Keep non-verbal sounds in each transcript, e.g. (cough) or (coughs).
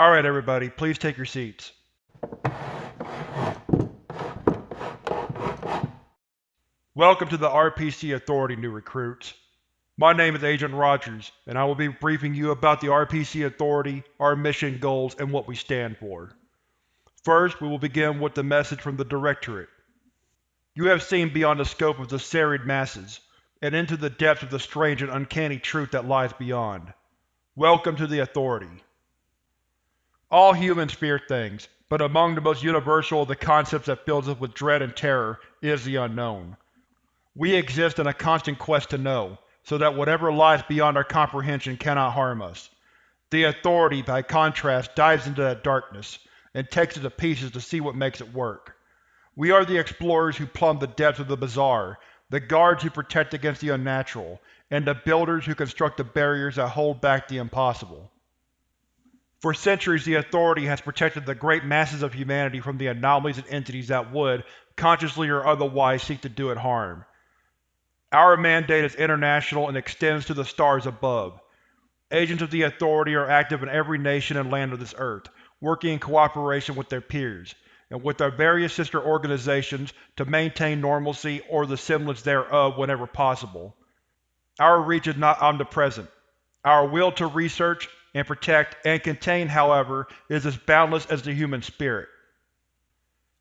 Alright everybody, please take your seats. Welcome to the RPC Authority, new recruits. My name is Agent Rogers, and I will be briefing you about the RPC Authority, our mission goals, and what we stand for. First, we will begin with the message from the Directorate. You have seen beyond the scope of the serried masses, and into the depths of the strange and uncanny truth that lies beyond. Welcome to the Authority. All humans fear things, but among the most universal of the concepts that fills us with dread and terror is the unknown. We exist in a constant quest to know, so that whatever lies beyond our comprehension cannot harm us. The Authority, by contrast, dives into that darkness, and takes it to pieces to see what makes it work. We are the explorers who plumb the depths of the bizarre, the guards who protect against the unnatural, and the builders who construct the barriers that hold back the impossible. For centuries the Authority has protected the great masses of humanity from the anomalies and entities that would, consciously or otherwise, seek to do it harm. Our mandate is international and extends to the stars above. Agents of the Authority are active in every nation and land of this earth, working in cooperation with their peers, and with their various sister organizations to maintain normalcy or the semblance thereof whenever possible. Our reach is not omnipresent. Our will to research, and protect, and contain, however, is as boundless as the human spirit.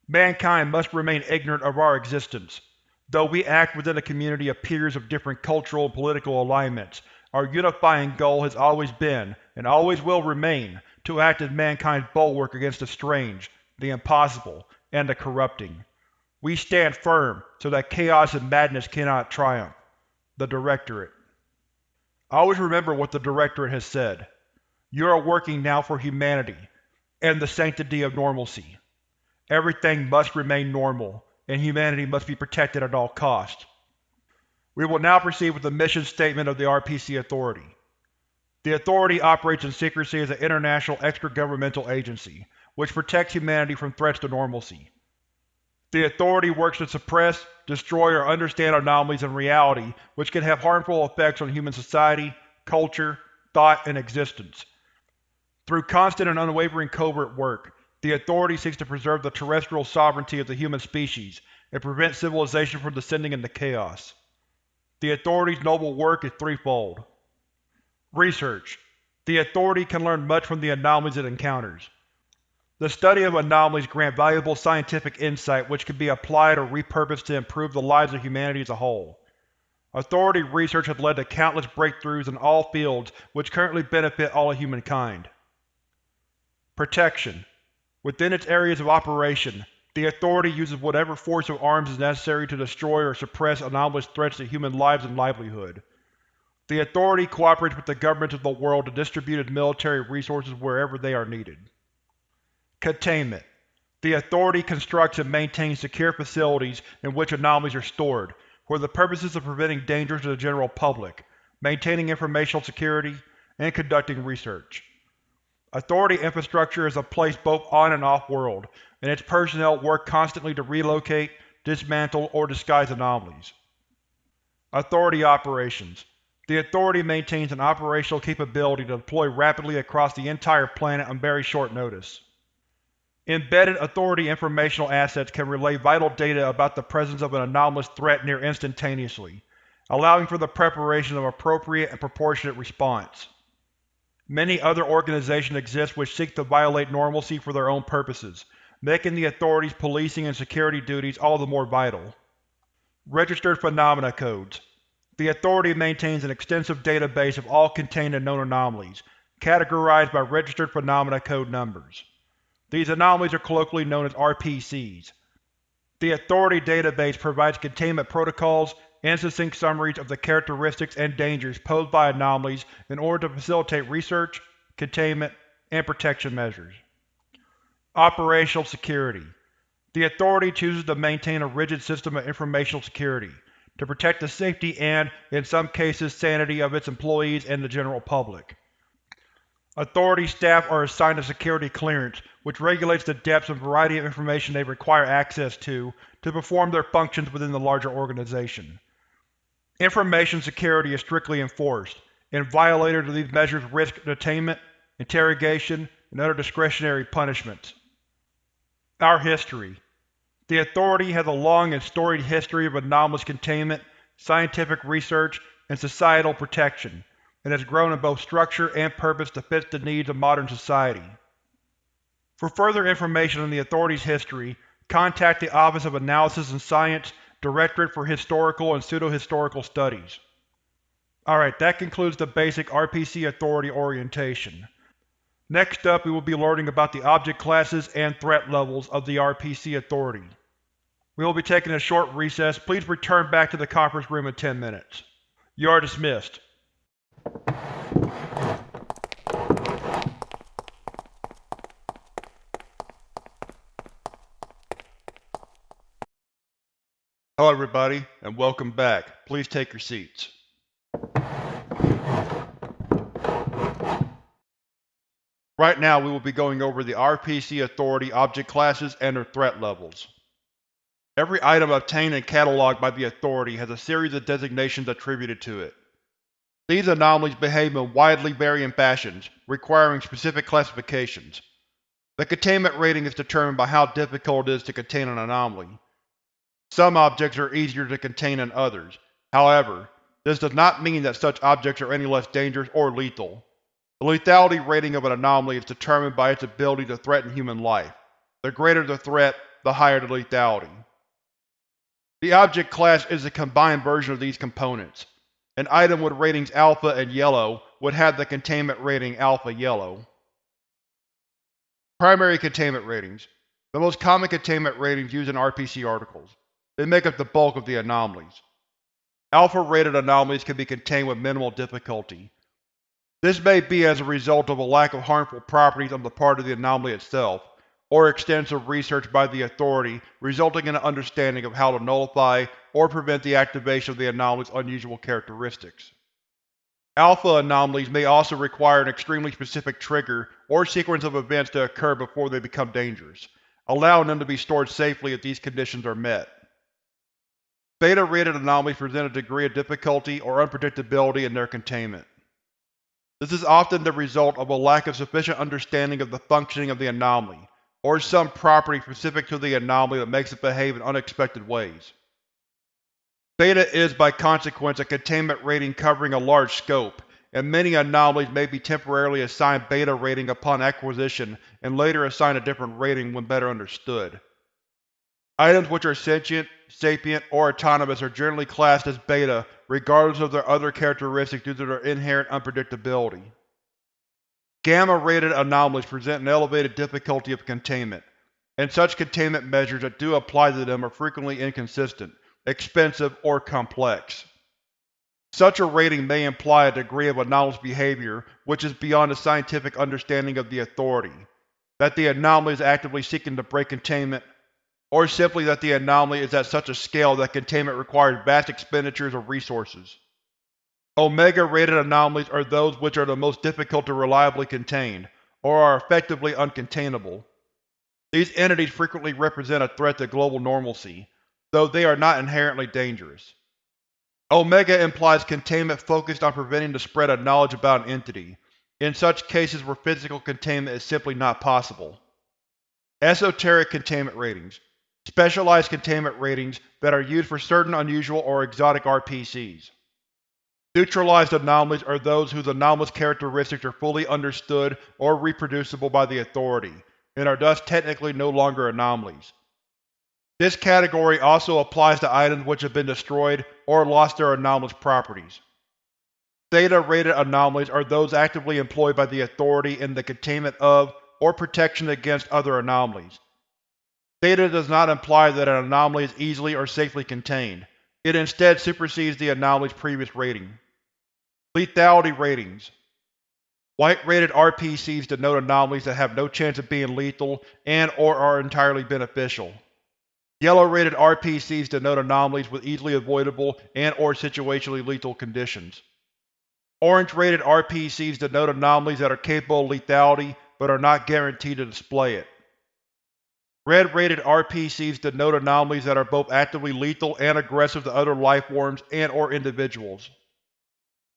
Mankind must remain ignorant of our existence. Though we act within a community of peers of different cultural and political alignments, our unifying goal has always been, and always will remain, to act as mankind's bulwark against the strange, the impossible, and the corrupting. We stand firm so that chaos and madness cannot triumph. The Directorate Always remember what the Directorate has said. You are working now for humanity, and the sanctity of normalcy. Everything must remain normal, and humanity must be protected at all costs. We will now proceed with the mission statement of the RPC Authority. The Authority operates in secrecy as an international extra-governmental agency, which protects humanity from threats to normalcy. The Authority works to suppress, destroy, or understand anomalies in reality which can have harmful effects on human society, culture, thought, and existence. Through constant and unwavering covert work, the Authority seeks to preserve the terrestrial sovereignty of the human species and prevent civilization from descending into chaos. The Authority's noble work is threefold. Research. The Authority can learn much from the anomalies it encounters. The study of anomalies grant valuable scientific insight which can be applied or repurposed to improve the lives of humanity as a whole. Authority research has led to countless breakthroughs in all fields which currently benefit all of humankind. Protection. Within its areas of operation, the Authority uses whatever force of arms is necessary to destroy or suppress anomalous threats to human lives and livelihood. The Authority cooperates with the governments of the world to distribute its military resources wherever they are needed. Containment. The Authority constructs and maintains secure facilities in which anomalies are stored, for the purposes of preventing dangers to the general public, maintaining informational security, and conducting research. Authority infrastructure is a place both on and off-world, and its personnel work constantly to relocate, dismantle, or disguise anomalies. Authority Operations The Authority maintains an operational capability to deploy rapidly across the entire planet on very short notice. Embedded Authority informational assets can relay vital data about the presence of an anomalous threat near instantaneously, allowing for the preparation of appropriate and proportionate response. Many other organizations exist which seek to violate normalcy for their own purposes, making the Authority's policing and security duties all the more vital. Registered Phenomena Codes The Authority maintains an extensive database of all contained and known anomalies, categorized by Registered Phenomena Code numbers. These anomalies are colloquially known as RPCs. The Authority database provides containment protocols and succinct summaries of the characteristics and dangers posed by anomalies in order to facilitate research, containment, and protection measures. Operational Security The Authority chooses to maintain a rigid system of informational security, to protect the safety and, in some cases, sanity of its employees and the general public. Authority staff are assigned a security clearance, which regulates the depths and variety of information they require access to to perform their functions within the larger organization. Information security is strictly enforced, and violators of these measures risk detainment, interrogation, and other discretionary punishments. Our history The Authority has a long and storied history of anomalous containment, scientific research, and societal protection, and has grown in both structure and purpose to fit the needs of modern society. For further information on the Authority's history, contact the Office of Analysis and Science, Directorate for Historical and Pseudo-Historical Studies. Alright, that concludes the basic RPC Authority orientation. Next up we will be learning about the object classes and threat levels of the RPC Authority. We will be taking a short recess. Please return back to the conference room in 10 minutes. You are dismissed. Hello everybody, and welcome back. Please take your seats. Right now we will be going over the RPC Authority object classes and their threat levels. Every item obtained and cataloged by the Authority has a series of designations attributed to it. These anomalies behave in widely varying fashions, requiring specific classifications. The containment rating is determined by how difficult it is to contain an anomaly. Some objects are easier to contain than others. However, this does not mean that such objects are any less dangerous or lethal. The lethality rating of an anomaly is determined by its ability to threaten human life. The greater the threat, the higher the lethality. The object class is a combined version of these components. An item with ratings Alpha and Yellow would have the containment rating Alpha-Yellow. Primary containment ratings The most common containment ratings used in RPC articles. They make up the bulk of the anomalies. Alpha-rated anomalies can be contained with minimal difficulty, this may be as a result of a lack of harmful properties on the part of the anomaly itself, or extensive research by the Authority resulting in an understanding of how to nullify or prevent the activation of the anomaly's unusual characteristics. Alpha anomalies may also require an extremely specific trigger or sequence of events to occur before they become dangerous, allowing them to be stored safely if these conditions are met. Beta-rated anomalies present a degree of difficulty or unpredictability in their containment. This is often the result of a lack of sufficient understanding of the functioning of the anomaly, or some property specific to the anomaly that makes it behave in unexpected ways. Beta is by consequence a containment rating covering a large scope, and many anomalies may be temporarily assigned Beta rating upon acquisition and later assigned a different rating when better understood. Items which are sentient, sapient, or autonomous are generally classed as Beta regardless of their other characteristics due to their inherent unpredictability. Gamma-rated anomalies present an elevated difficulty of containment, and such containment measures that do apply to them are frequently inconsistent, expensive, or complex. Such a rating may imply a degree of anomalous behavior which is beyond the scientific understanding of the Authority, that the anomaly is actively seeking to break containment or simply that the anomaly is at such a scale that containment requires vast expenditures of resources. Omega-rated anomalies are those which are the most difficult to reliably contain, or are effectively uncontainable. These entities frequently represent a threat to global normalcy, though they are not inherently dangerous. Omega implies containment focused on preventing the spread of knowledge about an entity, in such cases where physical containment is simply not possible. Esoteric containment ratings specialized containment ratings that are used for certain unusual or exotic RPCs. Neutralized anomalies are those whose anomalous characteristics are fully understood or reproducible by the Authority, and are thus technically no longer anomalies. This category also applies to items which have been destroyed or lost their anomalous properties. Theta-rated anomalies are those actively employed by the Authority in the containment of or protection against other anomalies, Theta does not imply that an anomaly is easily or safely contained. It instead supersedes the anomaly's previous rating. Lethality Ratings White-rated RPCs denote anomalies that have no chance of being lethal and or are entirely beneficial. Yellow-rated RPCs denote anomalies with easily avoidable and or situationally lethal conditions. Orange-rated RPCs denote anomalies that are capable of lethality but are not guaranteed to display it. Red-rated RPCs denote anomalies that are both actively lethal and aggressive to other lifeforms and or individuals.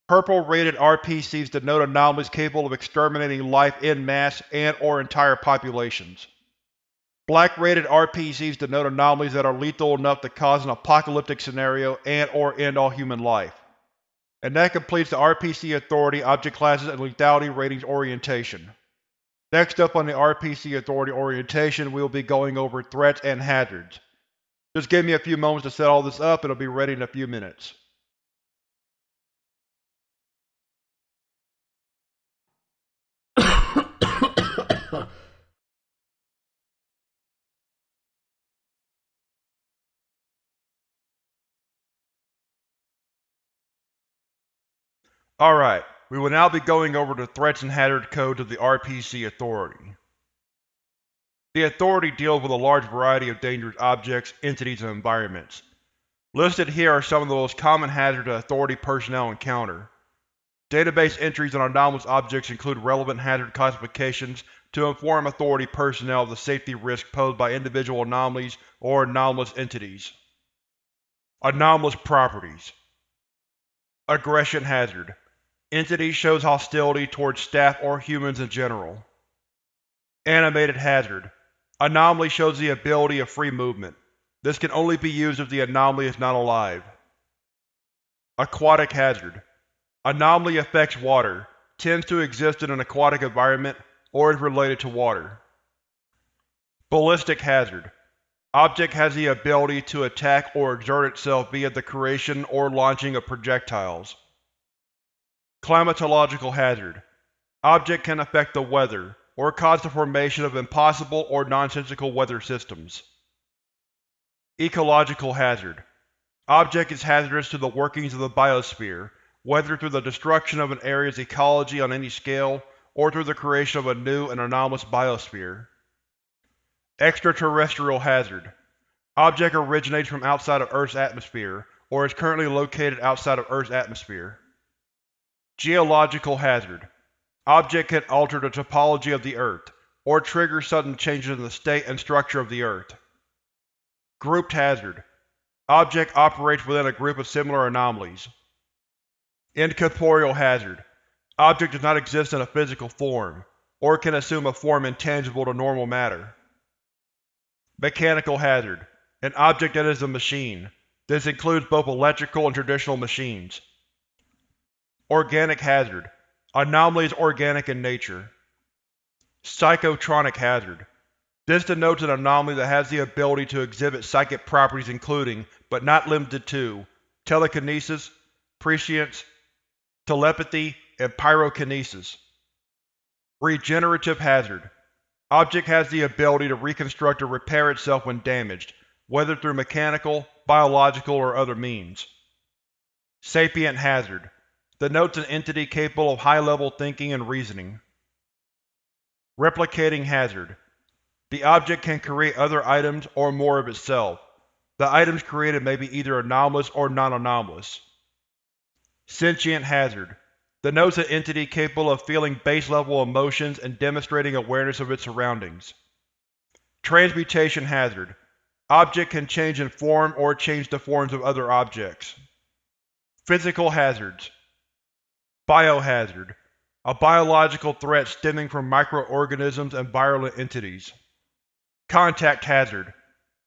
Purple-rated RPCs denote anomalies capable of exterminating life en masse and or entire populations. Black-rated RPCs denote anomalies that are lethal enough to cause an apocalyptic scenario and or end all human life. And that completes the RPC Authority Object Classes and Lethality Ratings orientation. Next up on the RPC Authority orientation, we will be going over threats and hazards. Just give me a few moments to set all this up and it'll be ready in a few minutes. (coughs) Alright, we will now be going over the threats and hazard codes of the RPC Authority. The Authority deals with a large variety of dangerous objects, entities, and environments. Listed here are some of the most common hazards that Authority personnel encounter. Database entries on anomalous objects include relevant hazard classifications to inform Authority personnel of the safety risk posed by individual anomalies or anomalous entities. Anomalous Properties Aggression Hazard Entity shows hostility towards staff or humans in general. Animated Hazard Anomaly shows the ability of free movement. This can only be used if the anomaly is not alive. Aquatic Hazard Anomaly affects water, tends to exist in an aquatic environment, or is related to water. Ballistic Hazard Object has the ability to attack or exert itself via the creation or launching of projectiles. Climatological hazard Object can affect the weather, or cause the formation of impossible or nonsensical weather systems. Ecological hazard Object is hazardous to the workings of the biosphere, whether through the destruction of an area's ecology on any scale, or through the creation of a new and anomalous biosphere. Extraterrestrial hazard Object originates from outside of Earth's atmosphere, or is currently located outside of Earth's atmosphere. Geological hazard Object can alter the topology of the Earth, or trigger sudden changes in the state and structure of the Earth. Grouped hazard Object operates within a group of similar anomalies. Incorporeal hazard Object does not exist in a physical form, or can assume a form intangible to normal matter. Mechanical hazard An object that is a machine. This includes both electrical and traditional machines. Organic hazard Anomaly organic in nature. Psychotronic hazard This denotes an anomaly that has the ability to exhibit psychic properties including, but not limited to, telekinesis, prescience, telepathy, and pyrokinesis. Regenerative hazard Object has the ability to reconstruct or repair itself when damaged, whether through mechanical, biological, or other means. Sapient hazard denotes an entity capable of high-level thinking and reasoning. Replicating hazard The object can create other items or more of itself. The items created may be either anomalous or non-anomalous. Sentient hazard denotes an entity capable of feeling base-level emotions and demonstrating awareness of its surroundings. Transmutation hazard Object can change in form or change the forms of other objects. Physical hazards Biohazard A biological threat stemming from microorganisms and virulent entities. Contact hazard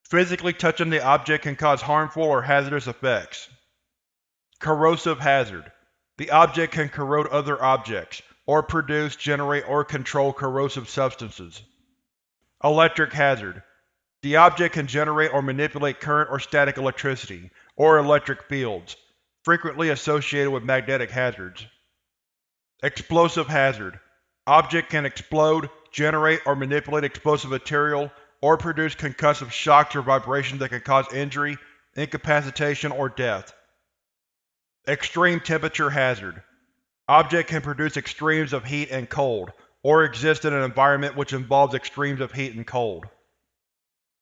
Physically touching the object can cause harmful or hazardous effects. Corrosive hazard The object can corrode other objects, or produce, generate, or control corrosive substances. Electric hazard The object can generate or manipulate current or static electricity, or electric fields, frequently associated with magnetic hazards. Explosive hazard Object can explode, generate or manipulate explosive material, or produce concussive shocks or vibrations that can cause injury, incapacitation, or death. Extreme temperature hazard Object can produce extremes of heat and cold, or exist in an environment which involves extremes of heat and cold.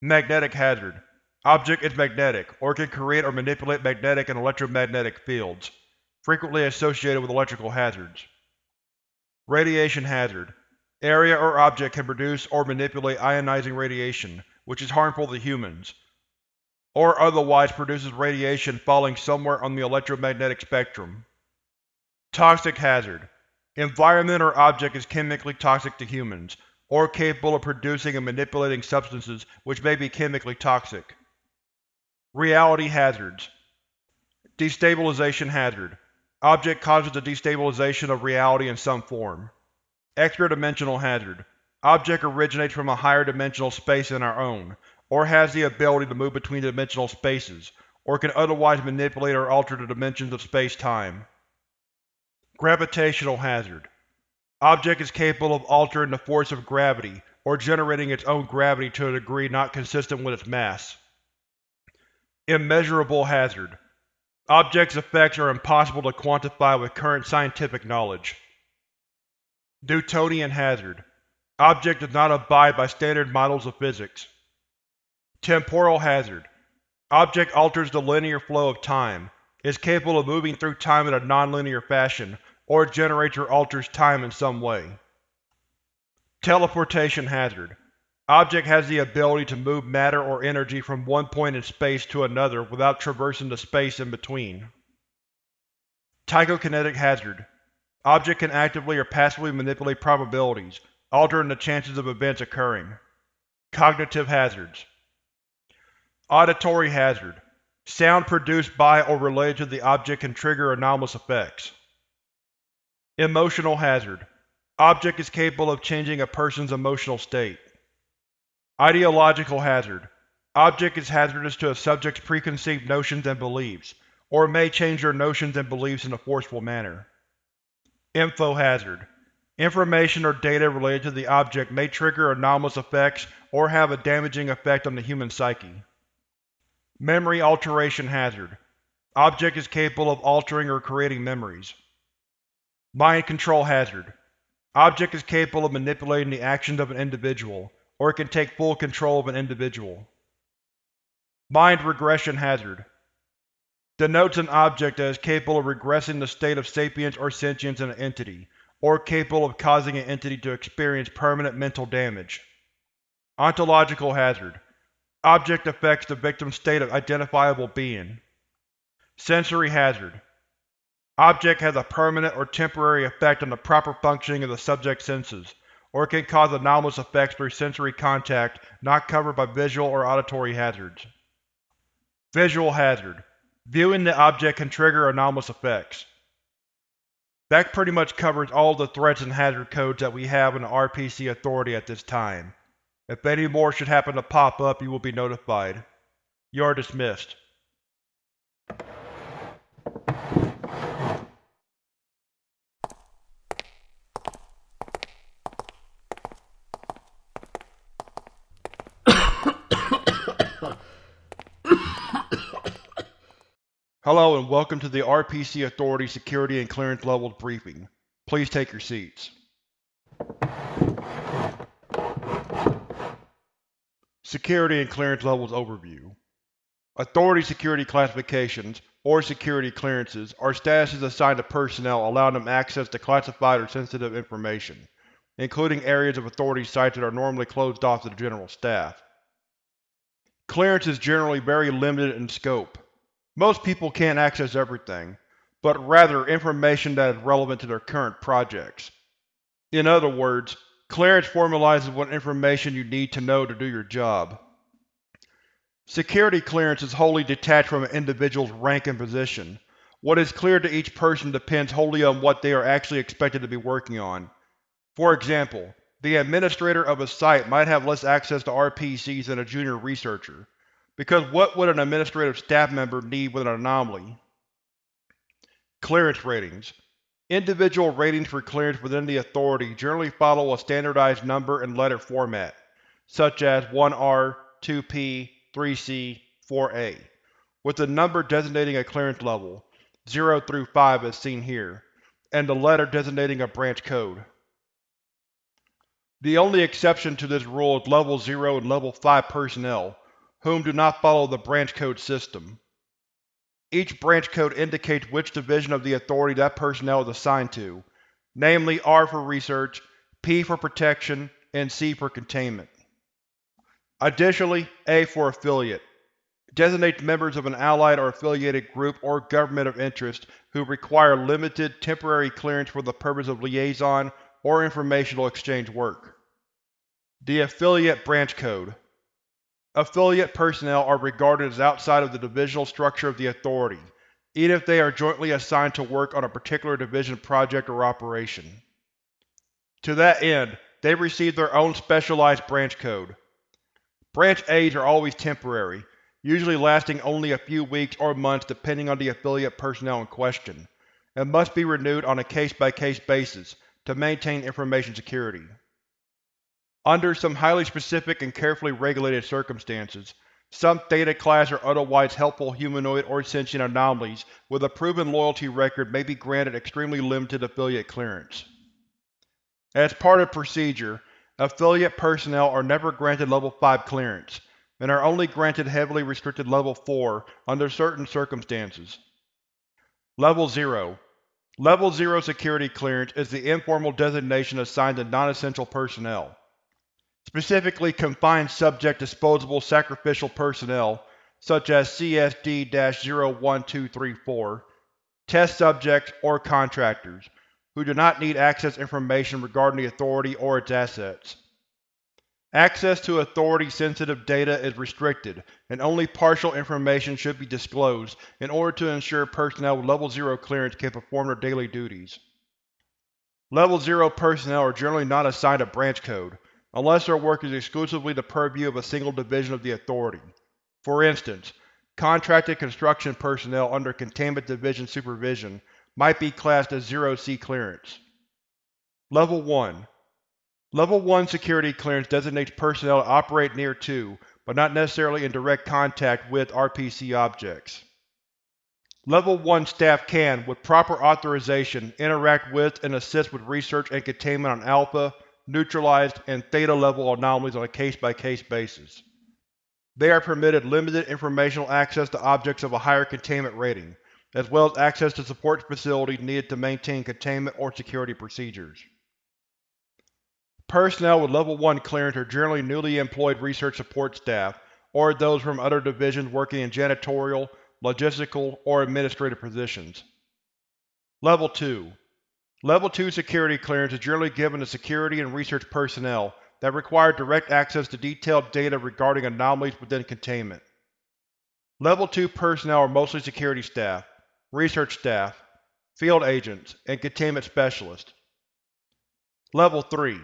Magnetic hazard Object is magnetic, or can create or manipulate magnetic and electromagnetic fields, frequently associated with electrical hazards. Radiation hazard Area or object can produce or manipulate ionizing radiation, which is harmful to humans, or otherwise produces radiation falling somewhere on the electromagnetic spectrum. Toxic hazard. Environment or object is chemically toxic to humans, or capable of producing and manipulating substances which may be chemically toxic. Reality hazards. Destabilization hazard. Object causes the destabilization of reality in some form. Extra-dimensional hazard. Object originates from a higher dimensional space than our own, or has the ability to move between dimensional spaces, or can otherwise manipulate or alter the dimensions of space-time. Gravitational hazard. Object is capable of altering the force of gravity, or generating its own gravity to a degree not consistent with its mass. Immeasurable hazard. Object's effects are impossible to quantify with current scientific knowledge. Newtonian hazard. Object does not abide by standard models of physics. Temporal hazard. Object alters the linear flow of time, is capable of moving through time in a nonlinear fashion, or generates or alters time in some way. Teleportation hazard. Object has the ability to move matter or energy from one point in space to another without traversing the space in between. Tychokinetic hazard. Object can actively or passively manipulate probabilities, altering the chances of events occurring. Cognitive hazards. Auditory hazard. Sound produced by or related to the object can trigger anomalous effects. Emotional hazard. Object is capable of changing a person's emotional state. Ideological hazard. Object is hazardous to a subject's preconceived notions and beliefs, or may change their notions and beliefs in a forceful manner. Info hazard. Information or data related to the object may trigger anomalous effects or have a damaging effect on the human psyche. Memory alteration hazard. Object is capable of altering or creating memories. Mind control hazard. Object is capable of manipulating the actions of an individual, or it can take full control of an individual. Mind regression hazard denotes an object that is capable of regressing the state of sapience or sentience in an entity, or capable of causing an entity to experience permanent mental damage. Ontological hazard Object affects the victim's state of identifiable being. Sensory hazard Object has a permanent or temporary effect on the proper functioning of the subject's senses, or can cause anomalous effects through sensory contact not covered by visual or auditory hazards. Visual hazard. Viewing the object can trigger anomalous effects. That pretty much covers all the threats and hazard codes that we have in the RPC Authority at this time. If any more should happen to pop up, you will be notified. You are dismissed. Hello and welcome to the RPC Authority Security and Clearance Levels Briefing. Please take your seats. Security and Clearance Levels Overview Authority Security Classifications, or Security Clearances, are statuses assigned to personnel allowing them access to classified or sensitive information, including areas of Authority sites that are normally closed off to the general staff. Clearance is generally very limited in scope, most people can't access everything, but rather information that is relevant to their current projects. In other words, clearance formalizes what information you need to know to do your job. Security clearance is wholly detached from an individual's rank and position. What is clear to each person depends wholly on what they are actually expected to be working on. For example, the administrator of a site might have less access to RPCs than a junior researcher, because what would an administrative staff member need with an anomaly? Clearance Ratings Individual ratings for clearance within the Authority generally follow a standardized number and letter format, such as 1R, 2P, 3C, 4A, with the number designating a clearance level, 0 through 5 as seen here, and the letter designating a branch code. The only exception to this rule is Level 0 and Level 5 personnel, whom do not follow the branch code system. Each branch code indicates which division of the Authority that personnel is assigned to, namely R for Research, P for Protection, and C for Containment. Additionally, A for Affiliate. designates members of an allied or affiliated group or government of interest who require limited, temporary clearance for the purpose of liaison or informational exchange work. The Affiliate Branch Code Affiliate personnel are regarded as outside of the divisional structure of the Authority, even if they are jointly assigned to work on a particular division project or operation. To that end, they receive their own specialized branch code. Branch Aids are always temporary, usually lasting only a few weeks or months depending on the affiliate personnel in question, and must be renewed on a case-by-case -case basis to maintain information security. Under some highly specific and carefully regulated circumstances, some Theta class or otherwise helpful humanoid or sentient anomalies with a proven loyalty record may be granted extremely limited affiliate clearance. As part of procedure, affiliate personnel are never granted Level 5 clearance, and are only granted heavily restricted Level 4 under certain circumstances. Level 0 Level 0 security clearance is the informal designation assigned to non-essential personnel. Specifically confined subject disposable sacrificial personnel, such as CSD-01234, test subjects, or contractors, who do not need access information regarding the Authority or its assets. Access to Authority-sensitive data is restricted, and only partial information should be disclosed in order to ensure personnel with Level 0 clearance can perform their daily duties. Level 0 personnel are generally not assigned a branch code, unless their work is exclusively the purview of a single division of the Authority. For instance, contracted construction personnel under Containment Division supervision might be classed as Zero-C clearance. Level 1 Level 1 security clearance designates personnel to operate near to, but not necessarily in direct contact with, RPC objects. Level 1 staff can, with proper authorization, interact with and assist with research and containment on Alpha, Neutralized, and Theta-level anomalies on a case-by-case -case basis. They are permitted limited informational access to objects of a higher containment rating, as well as access to support facilities needed to maintain containment or security procedures. Personnel with Level 1 clearance are generally newly employed research support staff, or those from other divisions working in janitorial, logistical, or administrative positions. Level 2 Level 2 security clearance is generally given to security and research personnel that require direct access to detailed data regarding anomalies within containment. Level 2 personnel are mostly security staff, research staff, field agents, and containment specialists. Level 3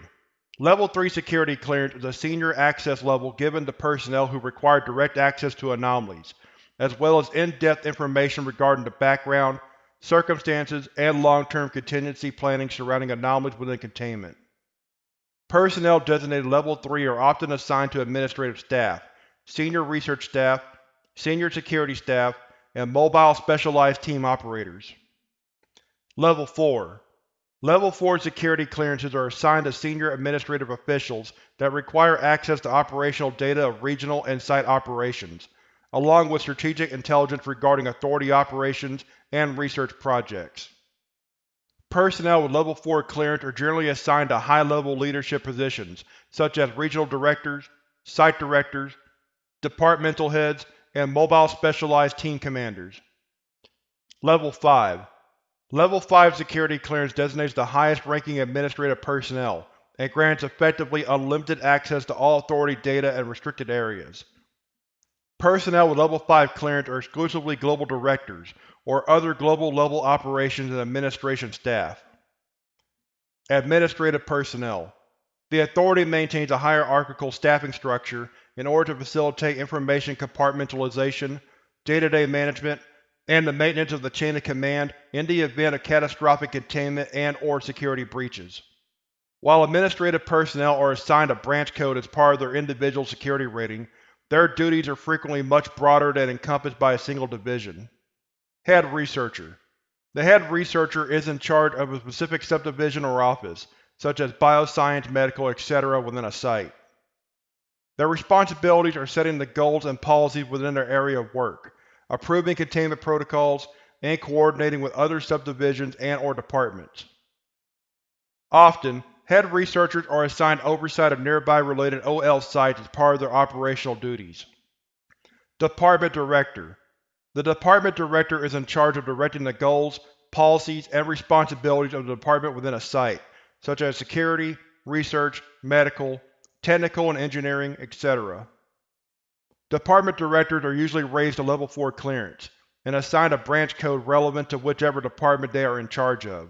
Level 3 security clearance is a senior access level given to personnel who require direct access to anomalies, as well as in-depth information regarding the background, circumstances, and long-term contingency planning surrounding anomalies within containment. Personnel designated Level 3 are often assigned to administrative staff, senior research staff, senior security staff, and mobile specialized team operators. Level 4 Level 4 security clearances are assigned to senior administrative officials that require access to operational data of regional and site operations, along with strategic intelligence regarding Authority operations and research projects. Personnel with Level 4 clearance are generally assigned to high-level leadership positions, such as regional directors, site directors, departmental heads, and mobile specialized team commanders. Level 5 Level 5 security clearance designates the highest-ranking administrative personnel, and grants effectively unlimited access to all Authority data and restricted areas. Personnel with Level 5 clearance are exclusively Global Directors, or other global-level operations and administration staff. Administrative Personnel The Authority maintains a hierarchical staffing structure in order to facilitate information compartmentalization, day-to-day -day management, and the maintenance of the chain of command in the event of catastrophic containment and or security breaches. While administrative personnel are assigned a branch code as part of their individual security rating, their duties are frequently much broader than encompassed by a single division. Head Researcher The Head Researcher is in charge of a specific subdivision or office, such as bioscience, medical, etc. within a site. Their responsibilities are setting the goals and policies within their area of work, approving containment protocols, and coordinating with other subdivisions and or departments. Often, head researchers are assigned oversight of nearby related OL sites as part of their operational duties. Department Director The Department Director is in charge of directing the goals, policies, and responsibilities of the department within a site, such as security, research, medical, technical and engineering, etc. Department Directors are usually raised to Level 4 clearance, and assigned a branch code relevant to whichever department they are in charge of.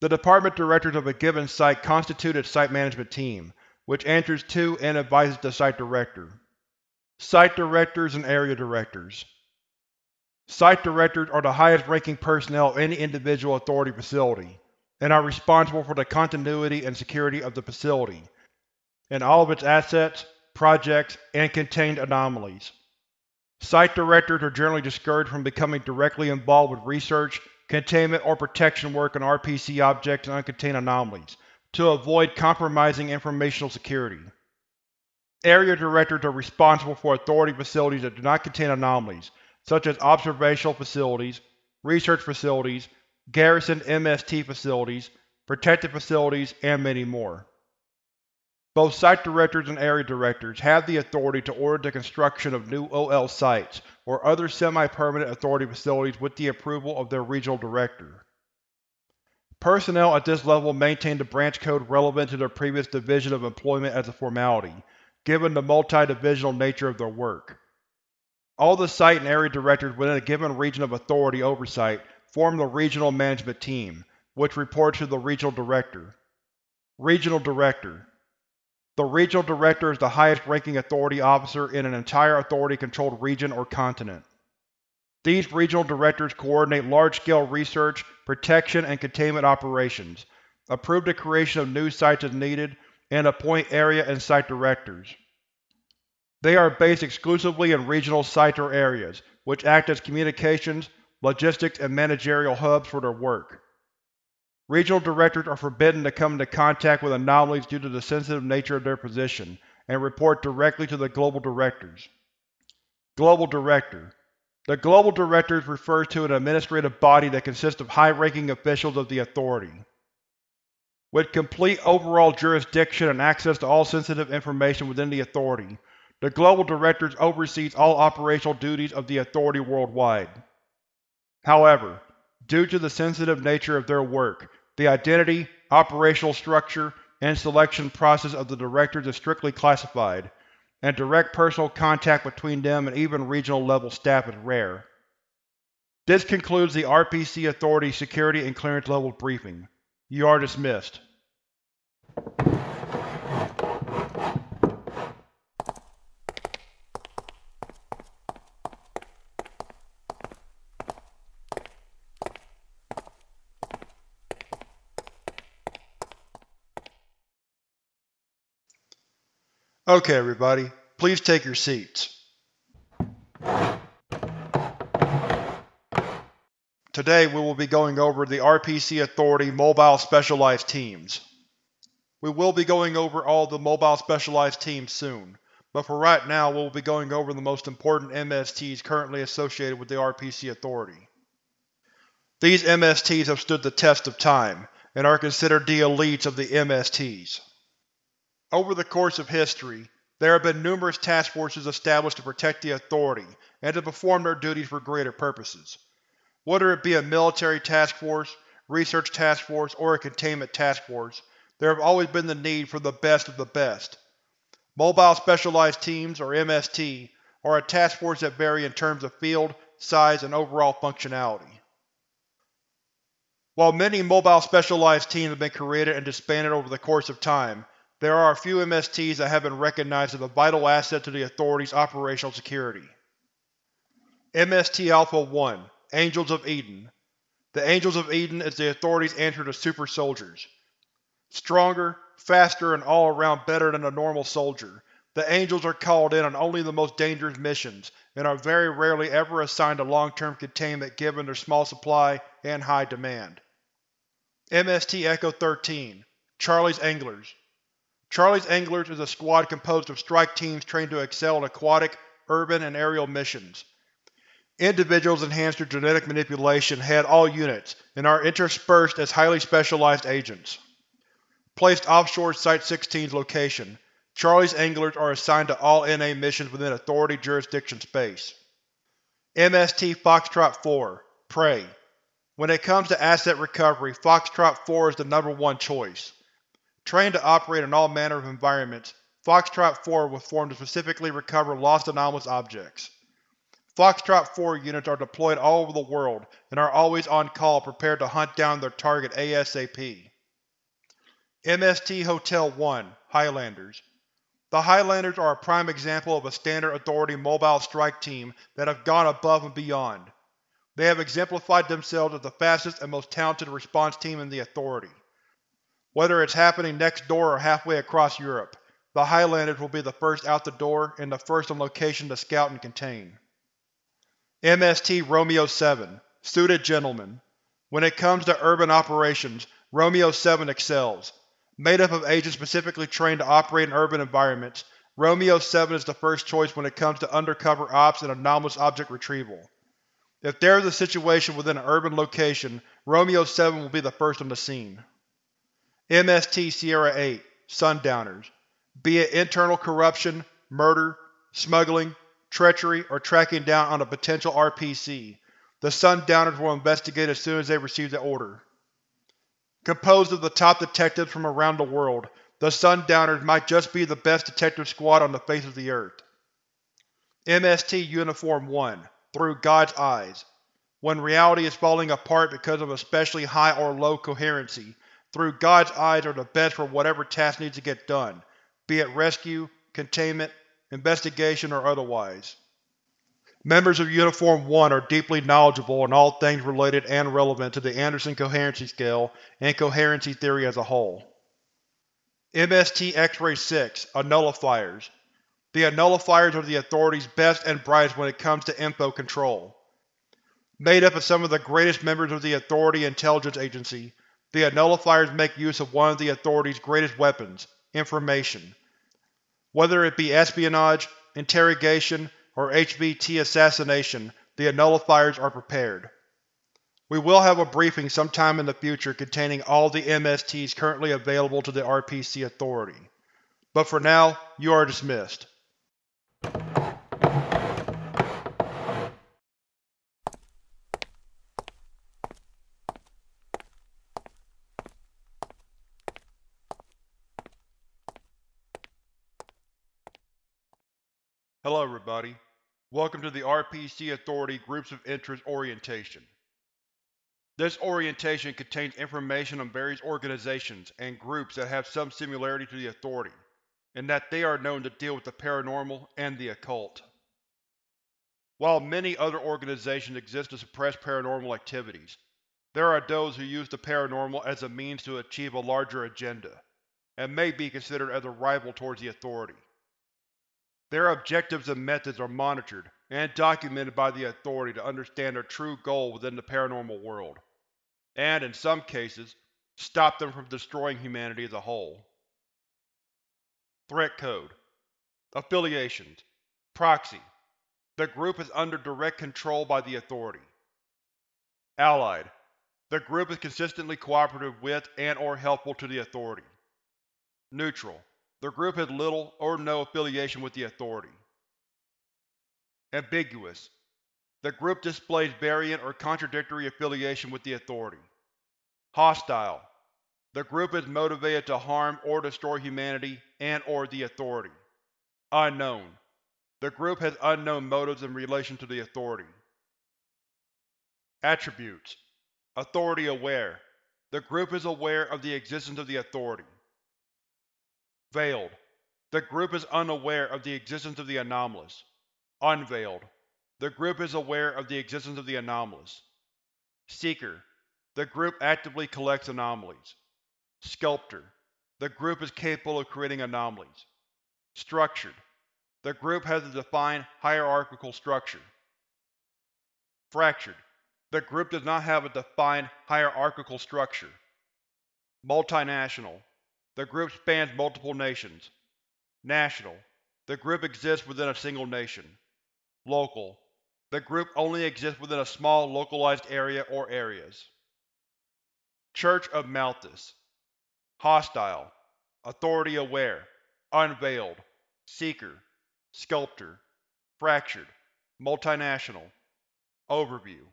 The Department Directors of a given site constitute its Site Management Team, which answers to and advises the Site Director. Site Directors and Area Directors Site Directors are the highest-ranking personnel of any individual Authority facility, and are responsible for the continuity and security of the facility, and all of its assets, projects, and contained anomalies. Site Directors are generally discouraged from becoming directly involved with research, containment, or protection work on RPC objects and uncontained anomalies, to avoid compromising informational security. Area Directors are responsible for Authority facilities that do not contain anomalies, such as observational facilities, research facilities, garrison MST facilities, protected facilities, and many more. Both Site Directors and Area Directors have the authority to order the construction of new OL sites or other semi-permanent Authority facilities with the approval of their Regional Director. Personnel at this level maintain the branch code relevant to their previous division of employment as a formality, given the multi-divisional nature of their work. All the Site and Area Directors within a given region of Authority oversight form the Regional Management Team, which reports to the Regional Director. Regional Director The Regional Director is the highest-ranking Authority officer in an entire Authority-controlled region or continent. These Regional Directors coordinate large-scale research, protection, and containment operations, approve the creation of new sites as needed, and appoint Area and Site Directors. They are based exclusively in regional sites or areas, which act as communications, logistics, and managerial hubs for their work. Regional Directors are forbidden to come into contact with anomalies due to the sensitive nature of their position, and report directly to the Global Directors. Global Director The Global Directors refers to an administrative body that consists of high-ranking officials of the Authority. With complete overall jurisdiction and access to all sensitive information within the Authority, the Global Directors oversees all operational duties of the Authority worldwide. However, due to the sensitive nature of their work, the identity, operational structure, and selection process of the Directors is strictly classified, and direct personal contact between them and even regional-level staff is rare. This concludes the RPC Authority Security and Clearance Level briefing. You are dismissed. Okay everybody, please take your seats. Today we will be going over the RPC Authority Mobile Specialized Teams. We will be going over all the Mobile Specialized Teams soon, but for right now we will be going over the most important MSTs currently associated with the RPC Authority. These MSTs have stood the test of time, and are considered the elites of the MSTs. Over the course of history, there have been numerous task forces established to protect the Authority and to perform their duties for greater purposes. Whether it be a military task force, research task force, or a containment task force, there have always been the need for the best of the best. Mobile Specialized Teams, or MST, are a task force that vary in terms of field, size, and overall functionality. While many Mobile Specialized Teams have been created and disbanded over the course of time, there are a few MSTs that have been recognized as a vital asset to the Authority's operational security. MST Alpha-1 Angels of Eden The Angels of Eden is the Authority's answer to Super Soldiers. Stronger, faster, and all around better than a normal soldier, the Angels are called in on only the most dangerous missions, and are very rarely ever assigned to long-term containment given their small supply and high demand. MST Echo-13 Charlie's Anglers Charlie's Anglers is a squad composed of strike teams trained to excel in aquatic, urban, and aerial missions. Individuals enhanced through genetic manipulation head all units, and are interspersed as highly specialized agents. Placed offshore Site-16's location, Charlie's Anglers are assigned to all NA missions within Authority jurisdiction space. MST Foxtrot 4 Prey When it comes to asset recovery, Foxtrot 4 is the number one choice. Trained to operate in all manner of environments, Foxtrot 4 was formed to specifically recover lost anomalous objects. Foxtrot 4 units are deployed all over the world and are always on call prepared to hunt down their target ASAP. MST Hotel 1 Highlanders The Highlanders are a prime example of a standard Authority mobile strike team that have gone above and beyond. They have exemplified themselves as the fastest and most talented response team in the Authority. Whether it's happening next door or halfway across Europe, the Highlanders will be the first out the door and the first on location to scout and contain. MST Romeo-7 Suited Gentleman When it comes to urban operations, Romeo-7 excels. Made up of agents specifically trained to operate in urban environments, Romeo-7 is the first choice when it comes to undercover ops and anomalous object retrieval. If there is a situation within an urban location, Romeo-7 will be the first on the scene. MST Sierra-8 Sundowners Be it internal corruption, murder, smuggling, treachery, or tracking down on a potential RPC, the Sundowners will investigate as soon as they receive the order. Composed of the top detectives from around the world, the Sundowners might just be the best detective squad on the face of the earth. MST Uniform 1 Through God's Eyes When reality is falling apart because of especially high or low coherency, Through God's Eyes are the best for whatever task needs to get done, be it rescue, containment, investigation, or otherwise. Members of Uniform 1 are deeply knowledgeable in all things related and relevant to the Anderson Coherency Scale and coherency theory as a whole. MST X-Ray 6 Annullifiers The Annullifiers are the Authority's best and brightest when it comes to info control. Made up of some of the greatest members of the Authority Intelligence Agency, the Annullifiers make use of one of the Authority's greatest weapons, information. Whether it be espionage, interrogation, or HVT assassination, the Annullifiers are prepared. We will have a briefing sometime in the future containing all the MSTs currently available to the RPC Authority. But for now, you are dismissed. Hello everybody. Welcome to the RPC Authority Groups of Interest Orientation. This orientation contains information on various organizations and groups that have some similarity to the Authority, and that they are known to deal with the paranormal and the occult. While many other organizations exist to suppress paranormal activities, there are those who use the paranormal as a means to achieve a larger agenda, and may be considered as a rival towards the Authority. Their objectives and methods are monitored and documented by the Authority to understand their true goal within the paranormal world, and, in some cases, stop them from destroying humanity as a whole. Threat Code Affiliations Proxy The group is under direct control by the Authority. Allied The group is consistently cooperative with and or helpful to the Authority. Neutral the group has little or no affiliation with the Authority. Ambiguous. The group displays variant or contradictory affiliation with the Authority. Hostile. The group is motivated to harm or destroy humanity and or the Authority. Unknown. The group has unknown motives in relation to the Authority. Attributes Authority aware. The group is aware of the existence of the Authority. Veiled. The group is unaware of the existence of the anomalous. Unveiled. The group is aware of the existence of the anomalous. Seeker. The group actively collects anomalies. Sculptor. The group is capable of creating anomalies. Structured. The group has a defined hierarchical structure. Fractured. The group does not have a defined hierarchical structure. Multinational. The group spans multiple nations. National. The group exists within a single nation. Local. The group only exists within a small localized area or areas. Church of Malthus Hostile. Authority aware. Unveiled, Seeker, Sculptor, Fractured, Multinational Overview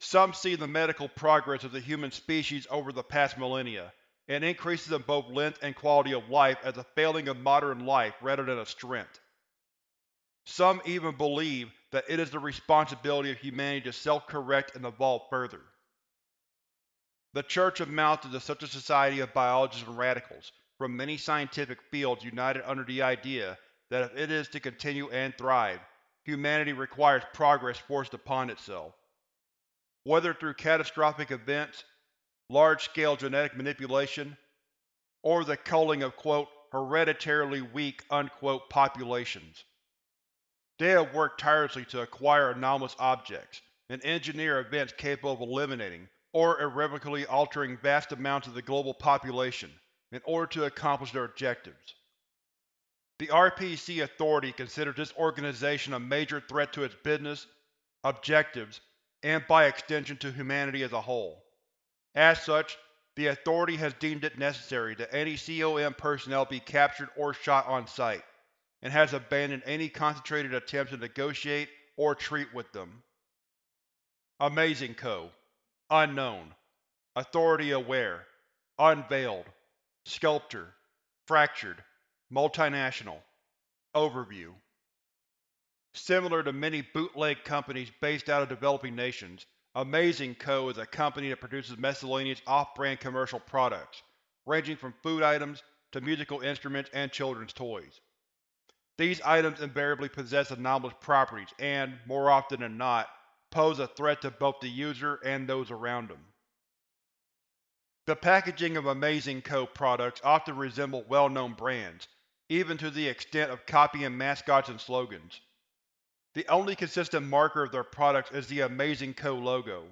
Some see the medical progress of the human species over the past millennia, and increases in both length and quality of life as a failing of modern life rather than a strength. Some even believe that it is the responsibility of humanity to self-correct and evolve further. The Church Malthus is such a society of biologists and radicals from many scientific fields united under the idea that if it is to continue and thrive, humanity requires progress forced upon itself. Whether through catastrophic events, large-scale genetic manipulation, or the culling of quote, hereditarily weak unquote, populations. They have worked tirelessly to acquire anomalous objects, and engineer events capable of eliminating or irrevocably altering vast amounts of the global population in order to accomplish their objectives. The RPC Authority considers this organization a major threat to its business, objectives, and by extension to humanity as a whole. As such, the Authority has deemed it necessary that any COM personnel be captured or shot on sight and has abandoned any concentrated attempts to negotiate or treat with them. Amazing Co. Unknown. Authority Aware. Unveiled. Sculptor. Fractured. Multinational. Overview. Similar to many bootleg companies based out of developing nations, Amazing Co. is a company that produces miscellaneous off-brand commercial products, ranging from food items to musical instruments and children's toys. These items invariably possess anomalous properties and, more often than not, pose a threat to both the user and those around them. The packaging of Amazing Co. products often resemble well-known brands, even to the extent of copying mascots and slogans. The only consistent marker of their products is the Amazing Co. logo,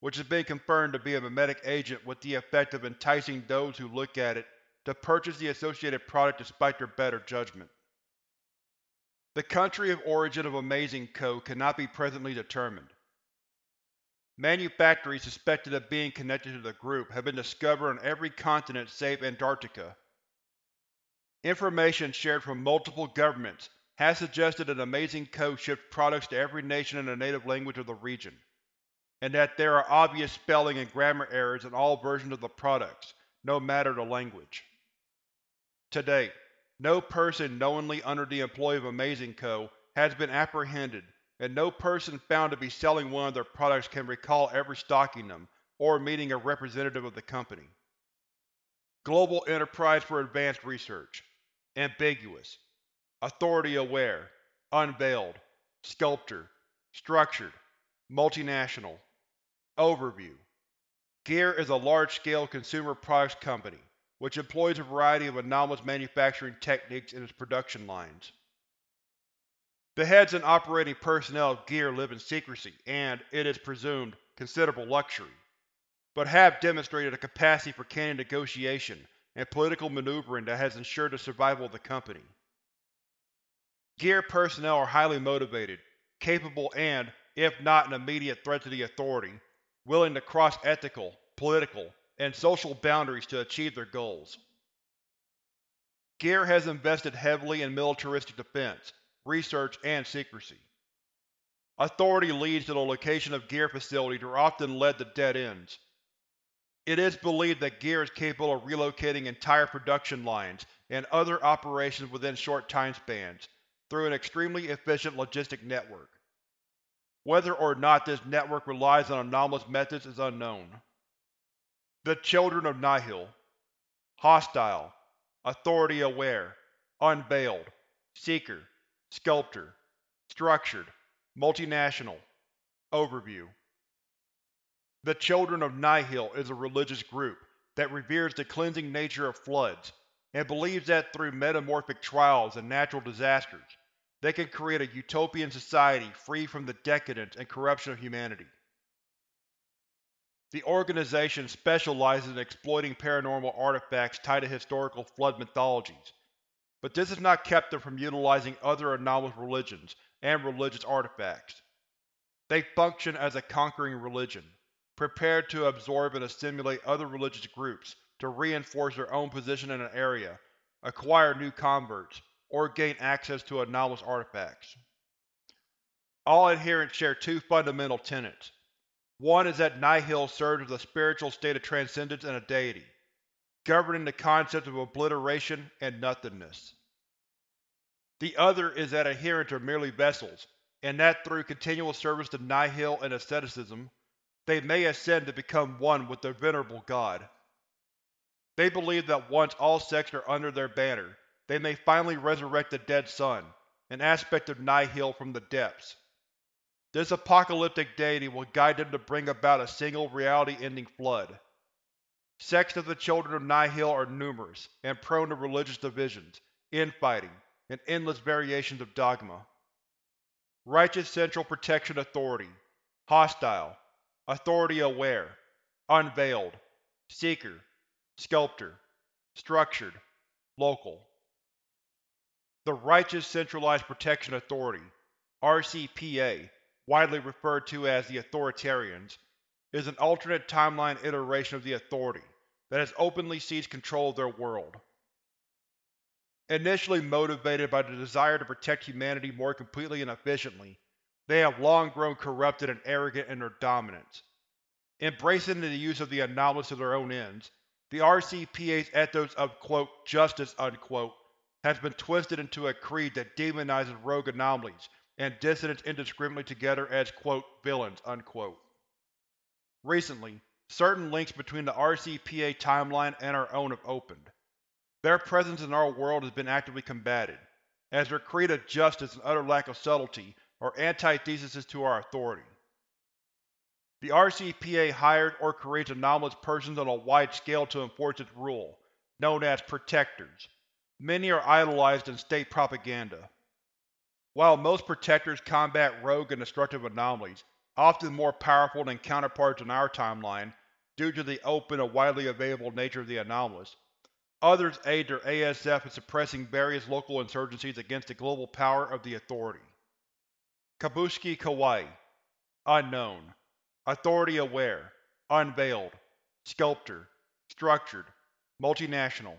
which has been confirmed to be a memetic agent with the effect of enticing those who look at it to purchase the associated product despite their better judgment. The country of origin of Amazing Co. cannot be presently determined. Manufactories suspected of being connected to the group have been discovered on every continent save Antarctica. Information shared from multiple governments has suggested that Amazing Co. ships products to every nation in the native language of the region, and that there are obvious spelling and grammar errors in all versions of the products, no matter the language. To date, no person knowingly under the employ of Amazing Co. has been apprehended, and no person found to be selling one of their products can recall ever stocking them or meeting a representative of the company. Global Enterprise for Advanced Research Ambiguous Authority Aware Unveiled Sculptor Structured Multinational Overview Gear is a large-scale consumer products company which employs a variety of anomalous manufacturing techniques in its production lines. The heads and operating personnel of Gear live in secrecy and, it is presumed, considerable luxury, but have demonstrated a capacity for candid negotiation and political maneuvering that has ensured the survival of the company. Gear personnel are highly motivated, capable and, if not an immediate threat to the Authority, willing to cross ethical, political, and social boundaries to achieve their goals. Gear has invested heavily in militaristic defense, research, and secrecy. Authority leads to the location of Gear facilities are often led to dead ends. It is believed that Gear is capable of relocating entire production lines and other operations within short time spans, through an extremely efficient logistic network. Whether or not this network relies on anomalous methods is unknown. The Children of Nihil Hostile Authority Aware Unveiled Seeker Sculptor Structured Multinational Overview The Children of Nihil is a religious group that reveres the cleansing nature of floods, and believes that through metamorphic trials and natural disasters, they can create a utopian society free from the decadence and corruption of humanity. The organization specializes in exploiting paranormal artifacts tied to historical Flood mythologies, but this has not kept them from utilizing other anomalous religions and religious artifacts. They function as a conquering religion, prepared to absorb and assimilate other religious groups to reinforce their own position in an area, acquire new converts, or gain access to anomalous artifacts. All adherents share two fundamental tenets. One is that Nihil serves as a spiritual state of transcendence and a deity, governing the concepts of obliteration and nothingness. The other is that adherents are merely vessels, and that through continual service to Nihil and asceticism, they may ascend to become one with their venerable god. They believe that once all sects are under their banner, they may finally resurrect the dead sun, an aspect of Nihil from the depths. This apocalyptic deity will guide them to bring about a single reality-ending flood. Sects of the Children of Nihil are numerous, and prone to religious divisions, infighting, and endless variations of dogma. Righteous Central Protection Authority Hostile Authority Aware Unveiled Seeker Sculptor Structured Local The Righteous Centralized Protection Authority RCPA, widely referred to as the Authoritarians, is an alternate timeline iteration of the Authority that has openly seized control of their world. Initially motivated by the desire to protect humanity more completely and efficiently, they have long grown corrupted and arrogant in their dominance. Embracing the use of the anomalous to their own ends, the RCPA's ethos of quote, justice unquote, has been twisted into a creed that demonizes rogue anomalies and dissidents indiscriminately together as quote, villains. Unquote. Recently, certain links between the RCPA timeline and our own have opened. Their presence in our world has been actively combated, as their creed of justice and utter lack of subtlety are antitheses to our authority. The RCPA hired or creates anomalous persons on a wide scale to enforce its rule, known as Protectors. Many are idolized in state propaganda. While most Protectors combat rogue and destructive anomalies, often more powerful than counterparts in our timeline due to the open and widely available nature of the anomalous, Others aid their ASF in suppressing various local insurgencies against the global power of the Authority. Kabushiki Kawaii Unknown Authority Aware Unveiled Sculptor Structured Multinational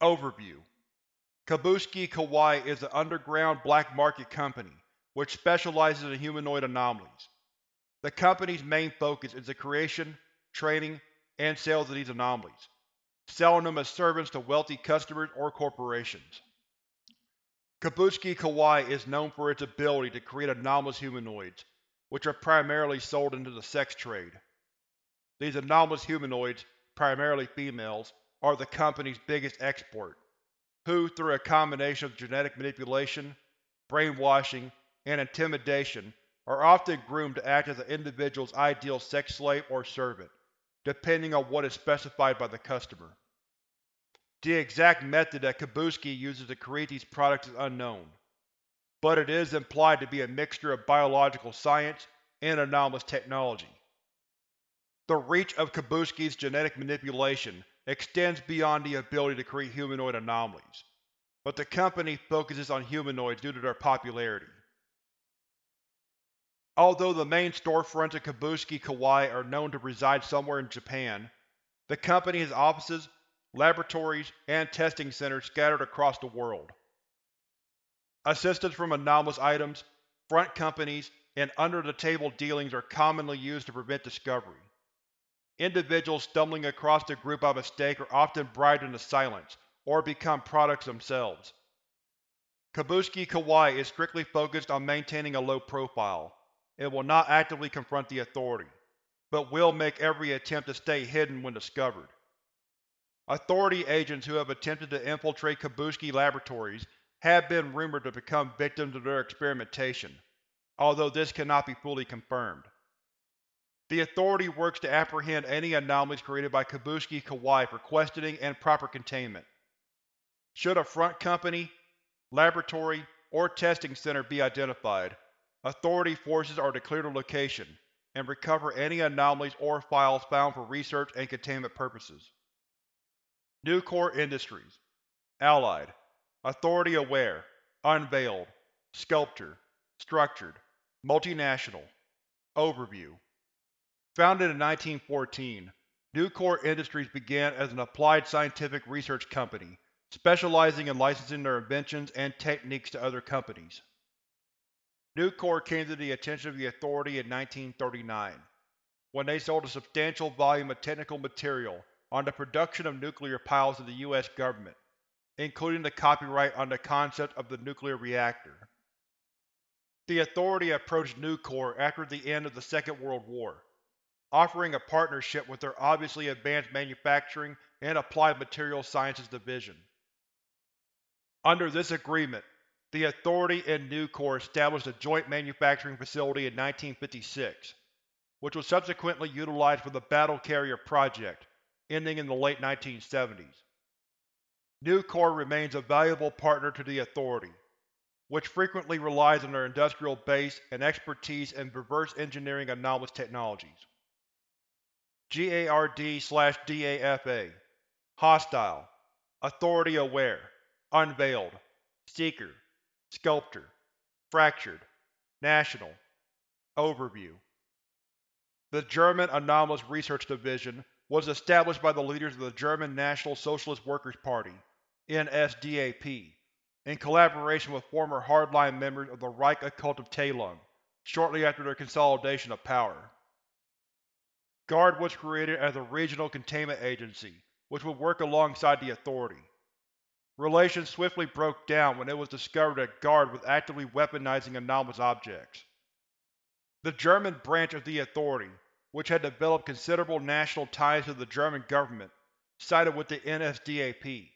Overview Kabushiki Kawaii is an underground black market company which specializes in humanoid anomalies. The company's main focus is the creation, training, and sales of these anomalies selling them as servants to wealthy customers or corporations. Kabushiki Kawaii is known for its ability to create anomalous humanoids, which are primarily sold into the sex trade. These anomalous humanoids, primarily females, are the company's biggest export, who, through a combination of genetic manipulation, brainwashing, and intimidation, are often groomed to act as an individual's ideal sex slave or servant, depending on what is specified by the customer. The exact method that Kabushiki uses to create these products is unknown, but it is implied to be a mixture of biological science and anomalous technology. The reach of Kabushiki's genetic manipulation extends beyond the ability to create humanoid anomalies, but the company focuses on humanoids due to their popularity. Although the main storefronts of Kabushiki Kawaii are known to reside somewhere in Japan, the company has offices laboratories, and testing centers scattered across the world. Assistance from anomalous items, front companies, and under-the-table dealings are commonly used to prevent discovery. Individuals stumbling across the group by mistake are often bribed into silence, or become products themselves. Kabushiki Kawaii is strictly focused on maintaining a low profile. It will not actively confront the Authority, but will make every attempt to stay hidden when discovered. Authority agents who have attempted to infiltrate Kabushiki laboratories have been rumored to become victims of their experimentation, although this cannot be fully confirmed. The Authority works to apprehend any anomalies created by Kabushiki Kawaii for questioning and proper containment. Should a front company, laboratory, or testing center be identified, Authority forces are to clear the location and recover any anomalies or files found for research and containment purposes. Nucor Industries Allied Authority Aware Unveiled Sculptor Structured Multinational Overview Founded in 1914, Nucor Industries began as an applied scientific research company specializing in licensing their inventions and techniques to other companies. Nucor came to the attention of the Authority in 1939, when they sold a substantial volume of technical material on the production of nuclear piles to the U.S. government, including the copyright on the concept of the nuclear reactor. The Authority approached Nucor after the end of the Second World War, offering a partnership with their obviously advanced manufacturing and applied materials sciences division. Under this agreement, the Authority and Nucor established a joint manufacturing facility in 1956, which was subsequently utilized for the Battle Carrier project, ending in the late 1970s. Nucor remains a valuable partner to the Authority, which frequently relies on their industrial base and expertise in reverse engineering anomalous technologies. GARD-DAFA Hostile. Authority Aware. Unveiled. Seeker. Sculptor. Fractured. National. Overview. The German Anomalous Research Division was established by the leaders of the German National Socialist Workers' Party NSDAP, in collaboration with former hardline members of the Reich Occult of Teilung, shortly after their consolidation of power. GUARD was created as a regional containment agency, which would work alongside the Authority. Relations swiftly broke down when it was discovered that GUARD was actively weaponizing anomalous objects. The German branch of the Authority, which had developed considerable national ties to the German government, sided with the NSDAP.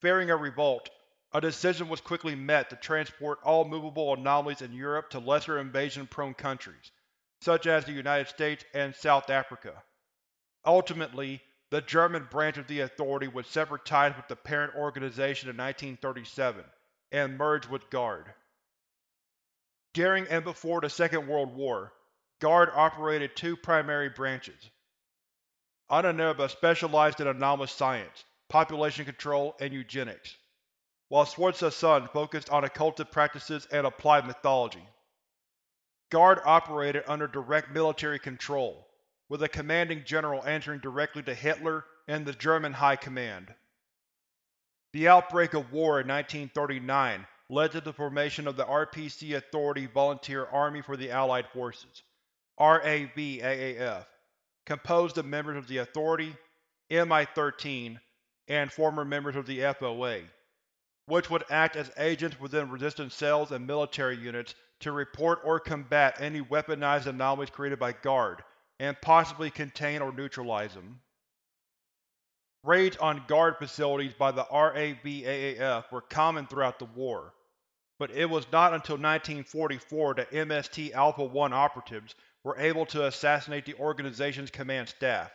Fearing a revolt, a decision was quickly met to transport all movable anomalies in Europe to lesser invasion-prone countries, such as the United States and South Africa. Ultimately, the German branch of the Authority would sever ties with the parent organization in 1937, and merge with GUARD. During and before the Second World War, GUARD operated two primary branches. Ahnenerbe specialized in anomalous science, population control, and eugenics, while Schwarze Sonne focused on occultic practices and applied mythology. Guard operated under direct military control, with a commanding general answering directly to Hitler and the German High Command. The outbreak of war in 1939 led to the formation of the RPC Authority Volunteer Army for the Allied Forces RAV-AAF, composed of members of the Authority, MI-13, and former members of the FOA, which would act as agents within resistance cells and military units to report or combat any weaponized anomalies created by GUARD, and possibly contain or neutralize them. Raids on GUARD facilities by the RAV-AAF were common throughout the war, but it was not until 1944 that MST Alpha-1 operatives were able to assassinate the organization's command staff.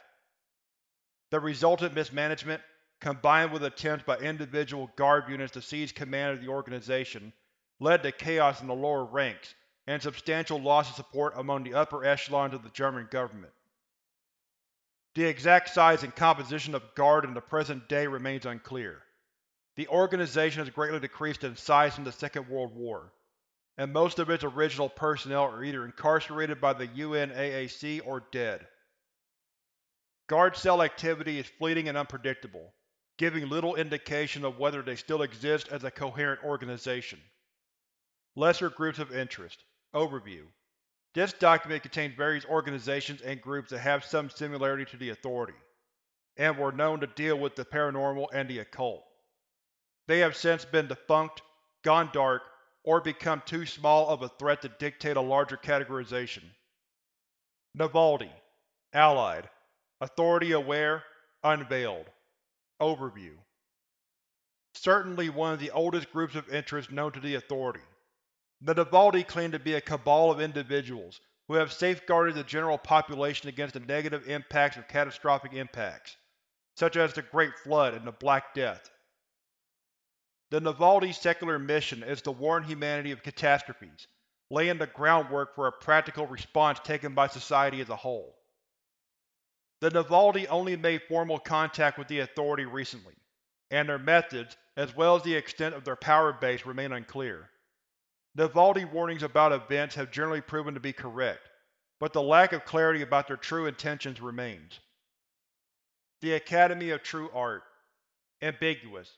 The resultant mismanagement, combined with attempts by individual GUARD units to seize command of the organization, led to chaos in the lower ranks and substantial loss of support among the upper echelons of the German government. The exact size and composition of GUARD in the present day remains unclear. The organization has greatly decreased in size since the Second World War, and most of its original personnel are either incarcerated by the UNAAC or dead. Guard cell activity is fleeting and unpredictable, giving little indication of whether they still exist as a coherent organization. Lesser Groups of Interest Overview This document contains various organizations and groups that have some similarity to the Authority, and were known to deal with the paranormal and the occult. They have since been defunct, gone dark, or become too small of a threat to dictate a larger categorization. Navaldi Allied Authority Aware Unveiled Overview Certainly one of the oldest groups of interest known to the Authority. The Navaldi claim to be a cabal of individuals who have safeguarded the general population against the negative impacts of catastrophic impacts, such as the Great Flood and the Black Death. The Navaldi's secular mission is to warn humanity of catastrophes, laying the groundwork for a practical response taken by society as a whole. The Navaldi only made formal contact with the Authority recently, and their methods, as well as the extent of their power base, remain unclear. Navaldi warnings about events have generally proven to be correct, but the lack of clarity about their true intentions remains. The Academy of True Art Ambiguous.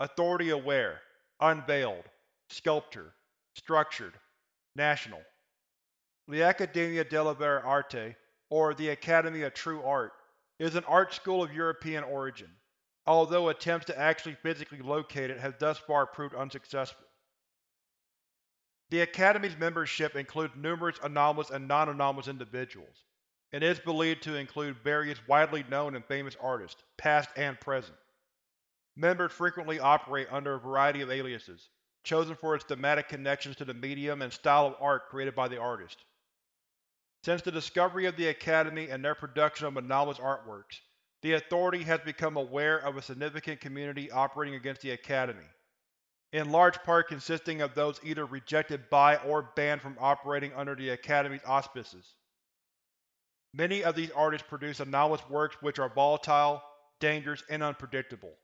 Authority-aware, unveiled, sculpture, structured, national. The Accademia delle Vere Arte, or the Academy of True Art, is an art school of European origin, although attempts to actually physically locate it have thus far proved unsuccessful. The Academy's membership includes numerous anomalous and non-anomalous individuals, and is believed to include various widely known and famous artists, past and present. Members frequently operate under a variety of aliases, chosen for its thematic connections to the medium and style of art created by the artist. Since the discovery of the Academy and their production of anomalous artworks, the Authority has become aware of a significant community operating against the Academy, in large part consisting of those either rejected by or banned from operating under the Academy's auspices. Many of these artists produce anomalous works which are volatile, dangerous, and unpredictable.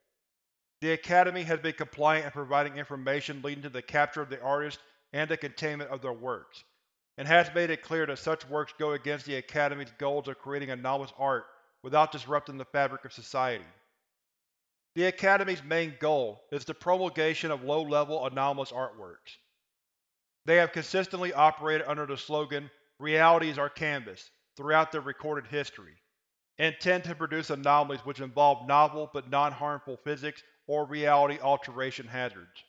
The Academy has been compliant in providing information leading to the capture of the artists and the containment of their works, and has made it clear that such works go against the Academy's goals of creating anomalous art without disrupting the fabric of society. The Academy's main goal is the promulgation of low-level anomalous artworks. They have consistently operated under the slogan, Reality is our canvas, throughout their recorded history, and tend to produce anomalies which involve novel but non-harmful physics or reality alteration hazards.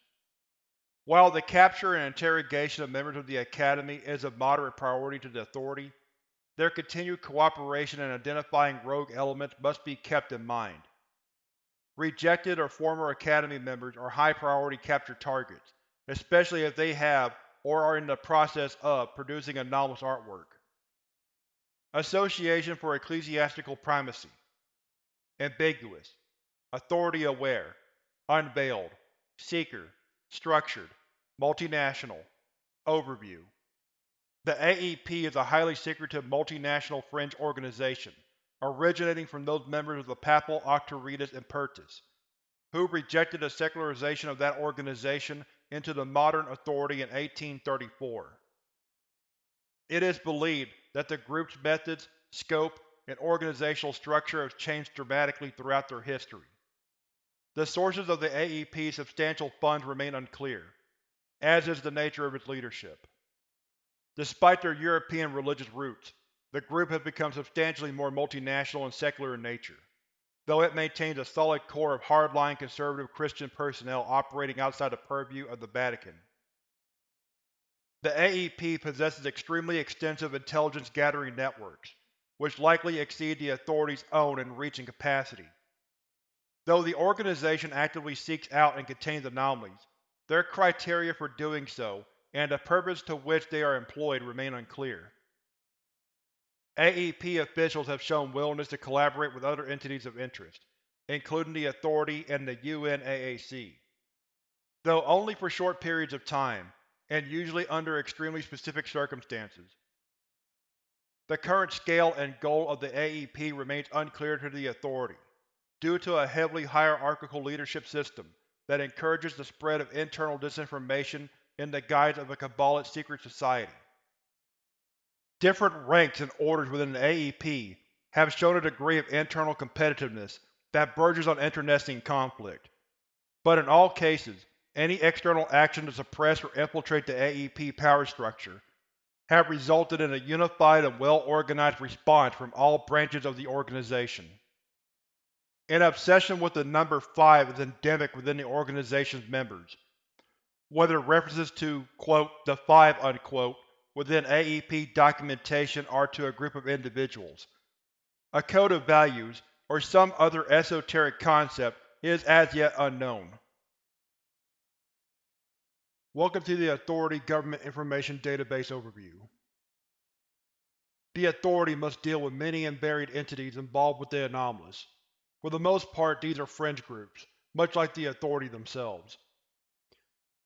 While the capture and interrogation of members of the Academy is of moderate priority to the Authority, their continued cooperation in identifying rogue elements must be kept in mind. Rejected or former Academy members are high-priority capture targets, especially if they have, or are in the process of, producing anomalous artwork. Association for Ecclesiastical Primacy. Ambiguous. Authority-aware Unveiled. Seeker. Structured. Multinational. Overview. The AEP is a highly secretive multinational fringe organization, originating from those members of the Papal Octoritas Impertus, who rejected the secularization of that organization into the modern authority in 1834. It is believed that the group's methods, scope, and organizational structure have changed dramatically throughout their history. The sources of the AEP's substantial funds remain unclear, as is the nature of its leadership. Despite their European religious roots, the group has become substantially more multinational and secular in nature, though it maintains a solid core of hardline conservative Christian personnel operating outside the purview of the Vatican. The AEP possesses extremely extensive intelligence-gathering networks, which likely exceed the Authority's own in reach and capacity. Though the organization actively seeks out and contains anomalies, their criteria for doing so and the purpose to which they are employed remain unclear. AEP officials have shown willingness to collaborate with other entities of interest, including the Authority and the UNAAC. Though only for short periods of time, and usually under extremely specific circumstances. The current scale and goal of the AEP remains unclear to the Authority, due to a heavily hierarchical leadership system that encourages the spread of internal disinformation in the guise of a Kabbalist secret society. Different ranks and orders within the AEP have shown a degree of internal competitiveness that verges on internecine conflict, but in all cases any external action to suppress or infiltrate the AEP power structure have resulted in a unified and well-organized response from all branches of the organization. An obsession with the number 5 is endemic within the organization's members, whether references to quote, the Five unquote, within AEP documentation are to a group of individuals. A code of values, or some other esoteric concept, is as yet unknown. Welcome to the Authority Government Information Database Overview. The Authority must deal with many and varied entities involved with the anomalous. For the most part these are fringe groups, much like the Authority themselves.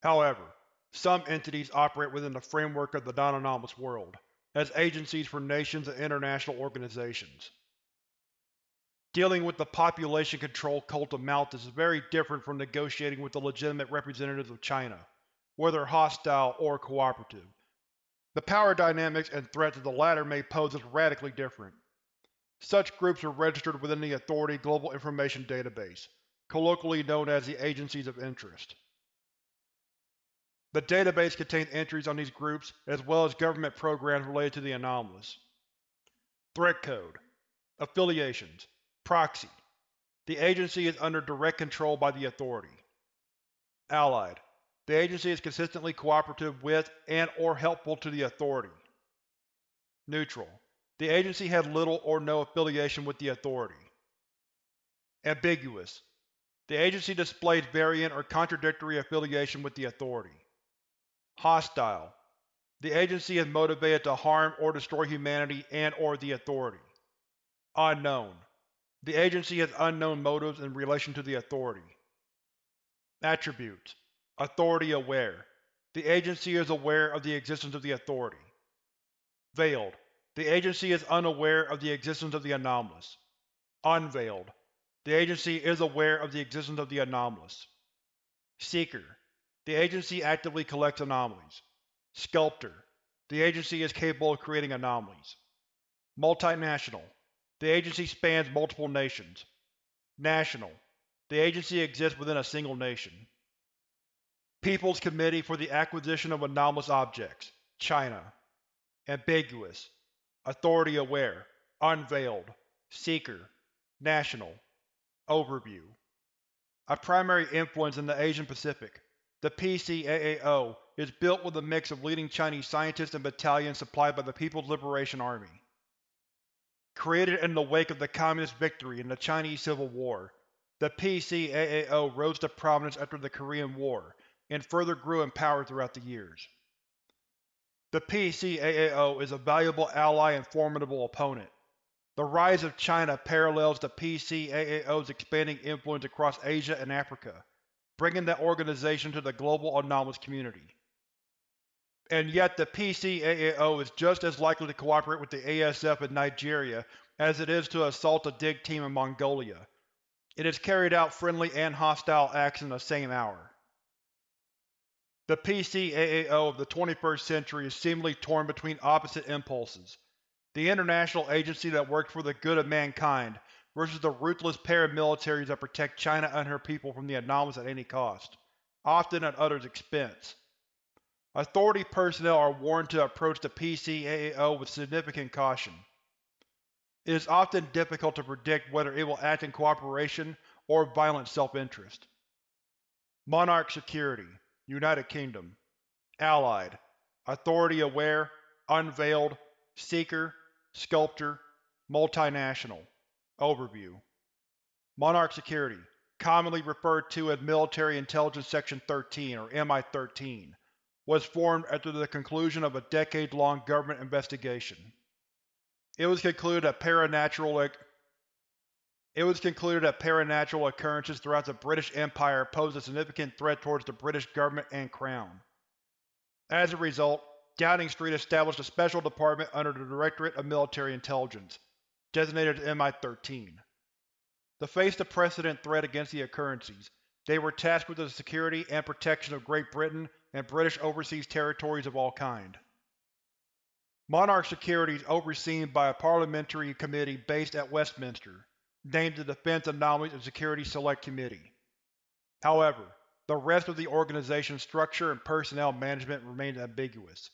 However, some entities operate within the framework of the non-anomalous world, as agencies for nations and international organizations. Dealing with the population control cult of Malthus is very different from negotiating with the legitimate representatives of China whether hostile or cooperative. The power dynamics and threats of the latter may pose as radically different. Such groups are registered within the Authority Global Information Database, colloquially known as the Agencies of Interest. The database contains entries on these groups as well as government programs related to the anomalous. Threat Code Affiliations Proxy The Agency is under direct control by the Authority. Allied The Agency is consistently cooperative with and or helpful to the Authority. Neutral The Agency has little or no affiliation with the Authority. Ambiguous The Agency displays variant or contradictory affiliation with the Authority. Hostile The Agency is motivated to harm or destroy humanity and or the Authority. Unknown The Agency has unknown motives in relation to the Authority. Attributes Authority aware The Agency is aware of the existence of the Authority. Veiled The Agency is unaware of the existence of the anomalous. Unveiled The Agency is aware of the existence of the anomalous. Seeker the Agency actively collects anomalies. Sculptor. The Agency is capable of creating anomalies. Multinational. The Agency spans multiple nations. National. The Agency exists within a single nation. People's Committee for the Acquisition of Anomalous Objects China. Ambiguous. Authority aware. Unveiled. Seeker. National. Overview A primary influence in the Asian Pacific, the PCAAO is built with a mix of leading Chinese scientists and battalions supplied by the People's Liberation Army. Created in the wake of the Communist victory in the Chinese Civil War, the PCAAO rose to prominence after the Korean War, and further grew in power throughout the years. The PCAAO is a valuable ally and formidable opponent. The rise of China parallels the PCAAO's expanding influence across Asia and Africa, bringing that organization to the global anomalous community. And yet the PCAAO is just as likely to cooperate with the ASF in Nigeria as it is to assault a dig team in Mongolia. It has carried out friendly and hostile acts in the same hour. The PCAAO of the 21st century is seemingly torn between opposite impulses. The international agency that works for the good of mankind versus the ruthless paramilitaries that protect China and her people from the anomalous at any cost, often at others' expense. Authority personnel are warned to approach the PCAAO with significant caution. It is often difficult to predict whether it will act in cooperation or violent self-interest. Monarch Security, United Kingdom Allied Authority Aware Unveiled Seeker Sculptor Multinational Overview Monarch Security, commonly referred to as Military Intelligence Section 13 or MI-13, was formed after the conclusion of a decade-long government investigation. It was concluded that paranatural it was concluded that paranatural occurrences throughout the British Empire posed a significant threat towards the British government and Crown. As a result, Downing Street established a special department under the Directorate of Military Intelligence, designated as MI-13. To face the precedent threat against the occurrences, they were tasked with the security and protection of Great Britain and British overseas territories of all kind. Monarch security is overseen by a parliamentary committee based at Westminster, named the Defense Anomalies and Security Select Committee. However, the rest of the organization's structure and personnel management remains ambiguous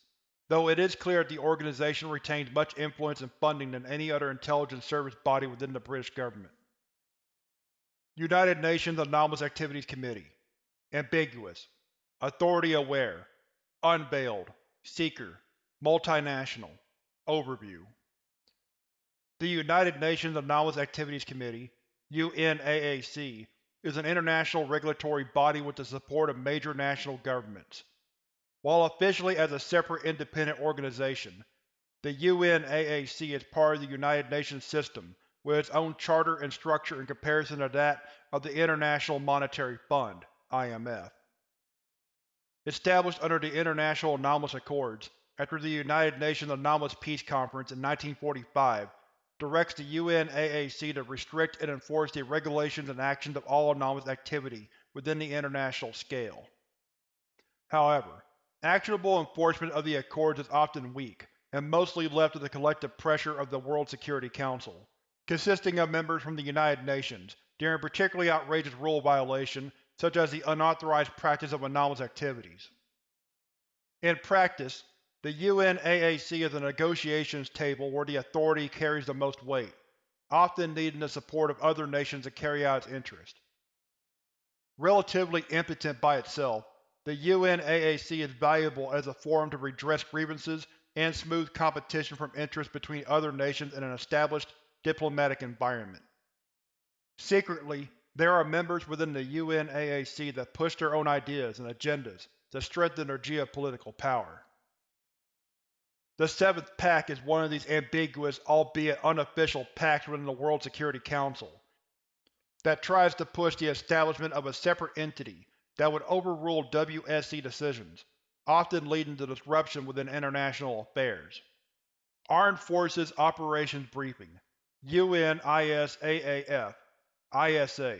though it is clear that the organization retains much influence and funding than any other intelligence service body within the British government. United Nations Anomalous Activities Committee. Ambiguous. Authority Aware. Unveiled. Seeker. Multinational. Overview. The United Nations Anomalous Activities Committee UNAAC, is an international regulatory body with the support of major national governments. While officially as a separate independent organization, the UNAAC is part of the United Nations system with its own charter and structure in comparison to that of the International Monetary Fund IMF. Established under the International Anomalous Accords after the United Nations Anomalous Peace Conference in 1945, directs the UNAAC to restrict and enforce the regulations and actions of all anomalous activity within the international scale. However, Actionable enforcement of the Accords is often weak, and mostly left to the collective pressure of the World Security Council, consisting of members from the United Nations, during particularly outrageous rule violation such as the unauthorized practice of anomalous activities. In practice, the UNAAC is a negotiations table where the Authority carries the most weight, often needing the support of other nations to carry out its interests. Relatively impotent by itself, the UNAAC is valuable as a forum to redress grievances and smooth competition from interests between other nations in an established diplomatic environment. Secretly, there are members within the UNAAC that push their own ideas and agendas to strengthen their geopolitical power. The Seventh Pact is one of these ambiguous, albeit unofficial, pacts within the World Security Council that tries to push the establishment of a separate entity that would overrule WSC decisions, often leading to disruption within international affairs. Armed Forces Operations Briefing UNISAAF ISA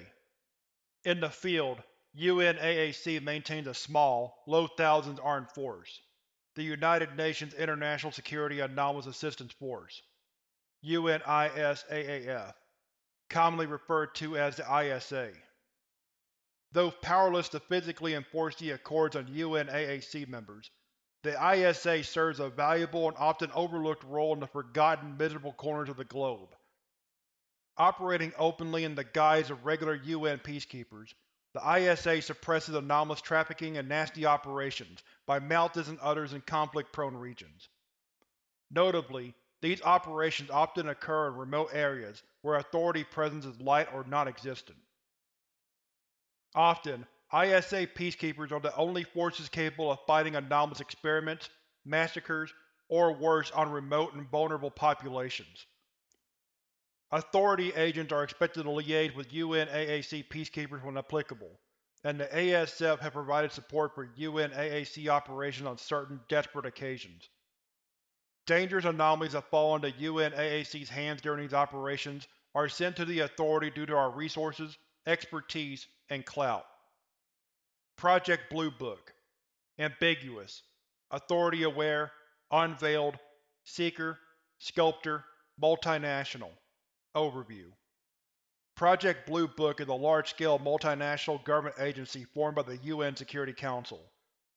In the field, UNAAC maintains a small, low thousands armed force, the United Nations International Security Anomalous Assistance Force UNISAAF, commonly referred to as the ISA. Though powerless to physically enforce the Accords on UNAAC members, the ISA serves a valuable and often overlooked role in the forgotten, miserable corners of the globe. Operating openly in the guise of regular UN peacekeepers, the ISA suppresses anomalous trafficking and nasty operations by Malthus and others in conflict-prone regions. Notably, these operations often occur in remote areas where Authority presence is light or non-existent. Often, ISA peacekeepers are the only forces capable of fighting anomalous experiments, massacres, or worse on remote and vulnerable populations. Authority agents are expected to liaise with UNAAC peacekeepers when applicable, and the ASF have provided support for UNAAC operations on certain desperate occasions. Dangerous anomalies that fall into UNAAC's hands during these operations are sent to the Authority due to our resources, expertise, and clout. Project Blue Book. Ambiguous. Authority-aware Unveiled. Seeker. Sculptor. Multinational. Overview. Project Blue Book is a large-scale multinational government agency formed by the UN Security Council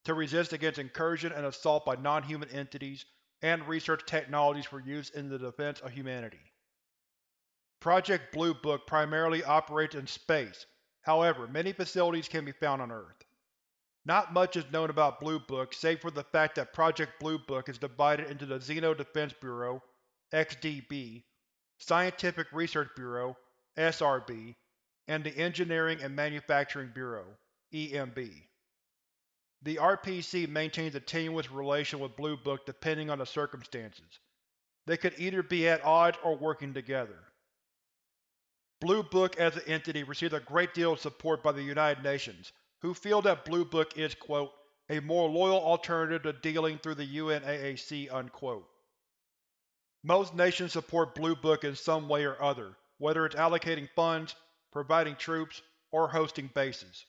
to resist against incursion and assault by non-human entities and research technologies for use in the defense of humanity. Project Blue Book primarily operates in space, however many facilities can be found on Earth. Not much is known about Blue Book save for the fact that Project Blue Book is divided into the Xeno Defense Bureau XDB Scientific Research Bureau SRB, and the Engineering and Manufacturing Bureau EMB. The RPC maintains a tenuous relation with Blue Book depending on the circumstances. They could either be at odds or working together. Blue Book as an entity receives a great deal of support by the United Nations, who feel that Blue Book is, quote, a more loyal alternative to dealing through the UNAAC, unquote. Most nations support Blue Book in some way or other, whether it's allocating funds, providing troops, or hosting bases.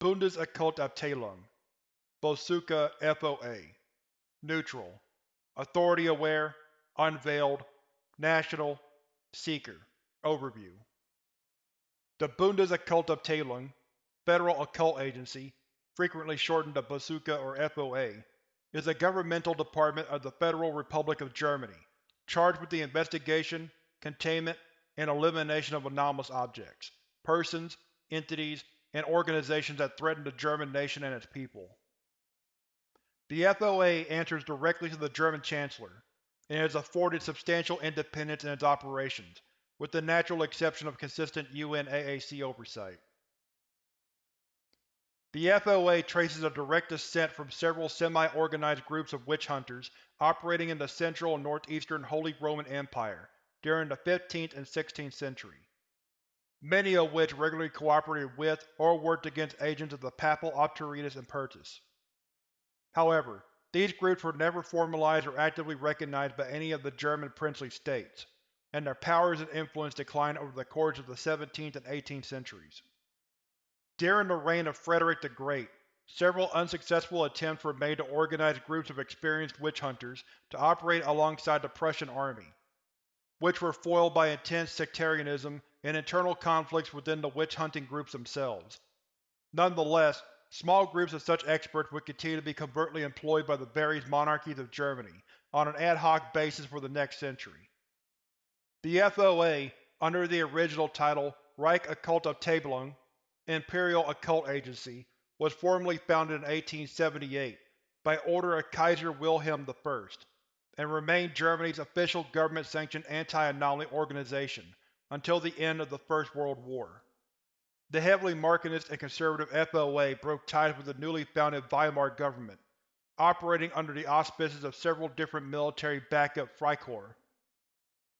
Bundesokkultabteilung Bosuka FOA Neutral Authority-aware Unveiled National Seeker Overview The Bundesokkultabteilung, Federal Occult Agency, frequently shortened to Bosuka or FOA, is a governmental department of the Federal Republic of Germany, charged with the investigation, containment, and elimination of anomalous objects, persons, entities, and organizations that threaten the German nation and its people. The FOA answers directly to the German Chancellor, and is afforded substantial independence in its operations, with the natural exception of consistent UNAAC oversight. The FOA traces a direct descent from several semi-organized groups of witch hunters operating in the Central and Northeastern Holy Roman Empire during the 15th and 16th century, many of which regularly cooperated with or worked against agents of the Papal Autoritas Impertus. However, these groups were never formalized or actively recognized by any of the German princely states, and their powers and influence declined over the course of the 17th and 18th centuries. During the reign of Frederick the Great, several unsuccessful attempts were made to organize groups of experienced witch hunters to operate alongside the Prussian army, which were foiled by intense sectarianism and internal conflicts within the witch-hunting groups themselves. Nonetheless, small groups of such experts would continue to be covertly employed by the various monarchies of Germany on an ad hoc basis for the next century. The FOA, under the original title Reich Okkultabteilung Imperial Occult Agency, was formally founded in 1878 by order of Kaiser Wilhelm I, and remained Germany's official government-sanctioned anti-anomaly organization until the end of the First World War. The heavily Marxist and conservative FOA broke ties with the newly founded Weimar government, operating under the auspices of several different military backup Freikorps.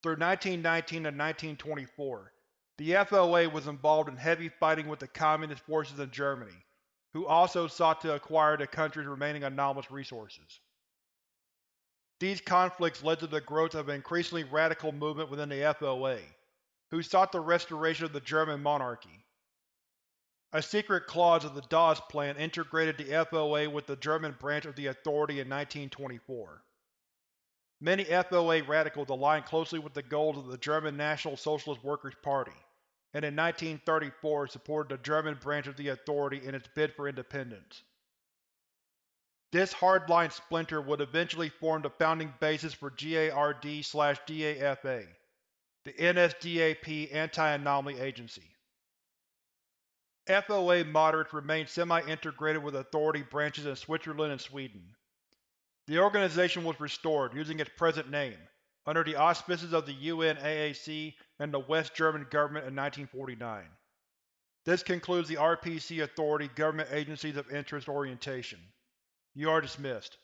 Through 1919 to 1924, the FOA was involved in heavy fighting with the Communist forces in Germany, who also sought to acquire the country's remaining anomalous resources. These conflicts led to the growth of an increasingly radical movement within the FOA, who sought the restoration of the German monarchy. A secret clause of the Dawes Plan integrated the FOA with the German branch of the Authority in 1924. Many FOA radicals aligned closely with the goals of the German National Socialist Workers' Party, and in 1934 supported the German branch of the Authority in its bid for independence. This hardline splinter would eventually form the founding basis for GARD-DAFA, the NSDAP Anti-Anomaly Agency. FOA moderates remain semi-integrated with Authority branches in Switzerland and Sweden. The organization was restored, using its present name, under the auspices of the UNAAC and the West German government in 1949. This concludes the RPC Authority Government Agencies of Interest orientation. You are dismissed.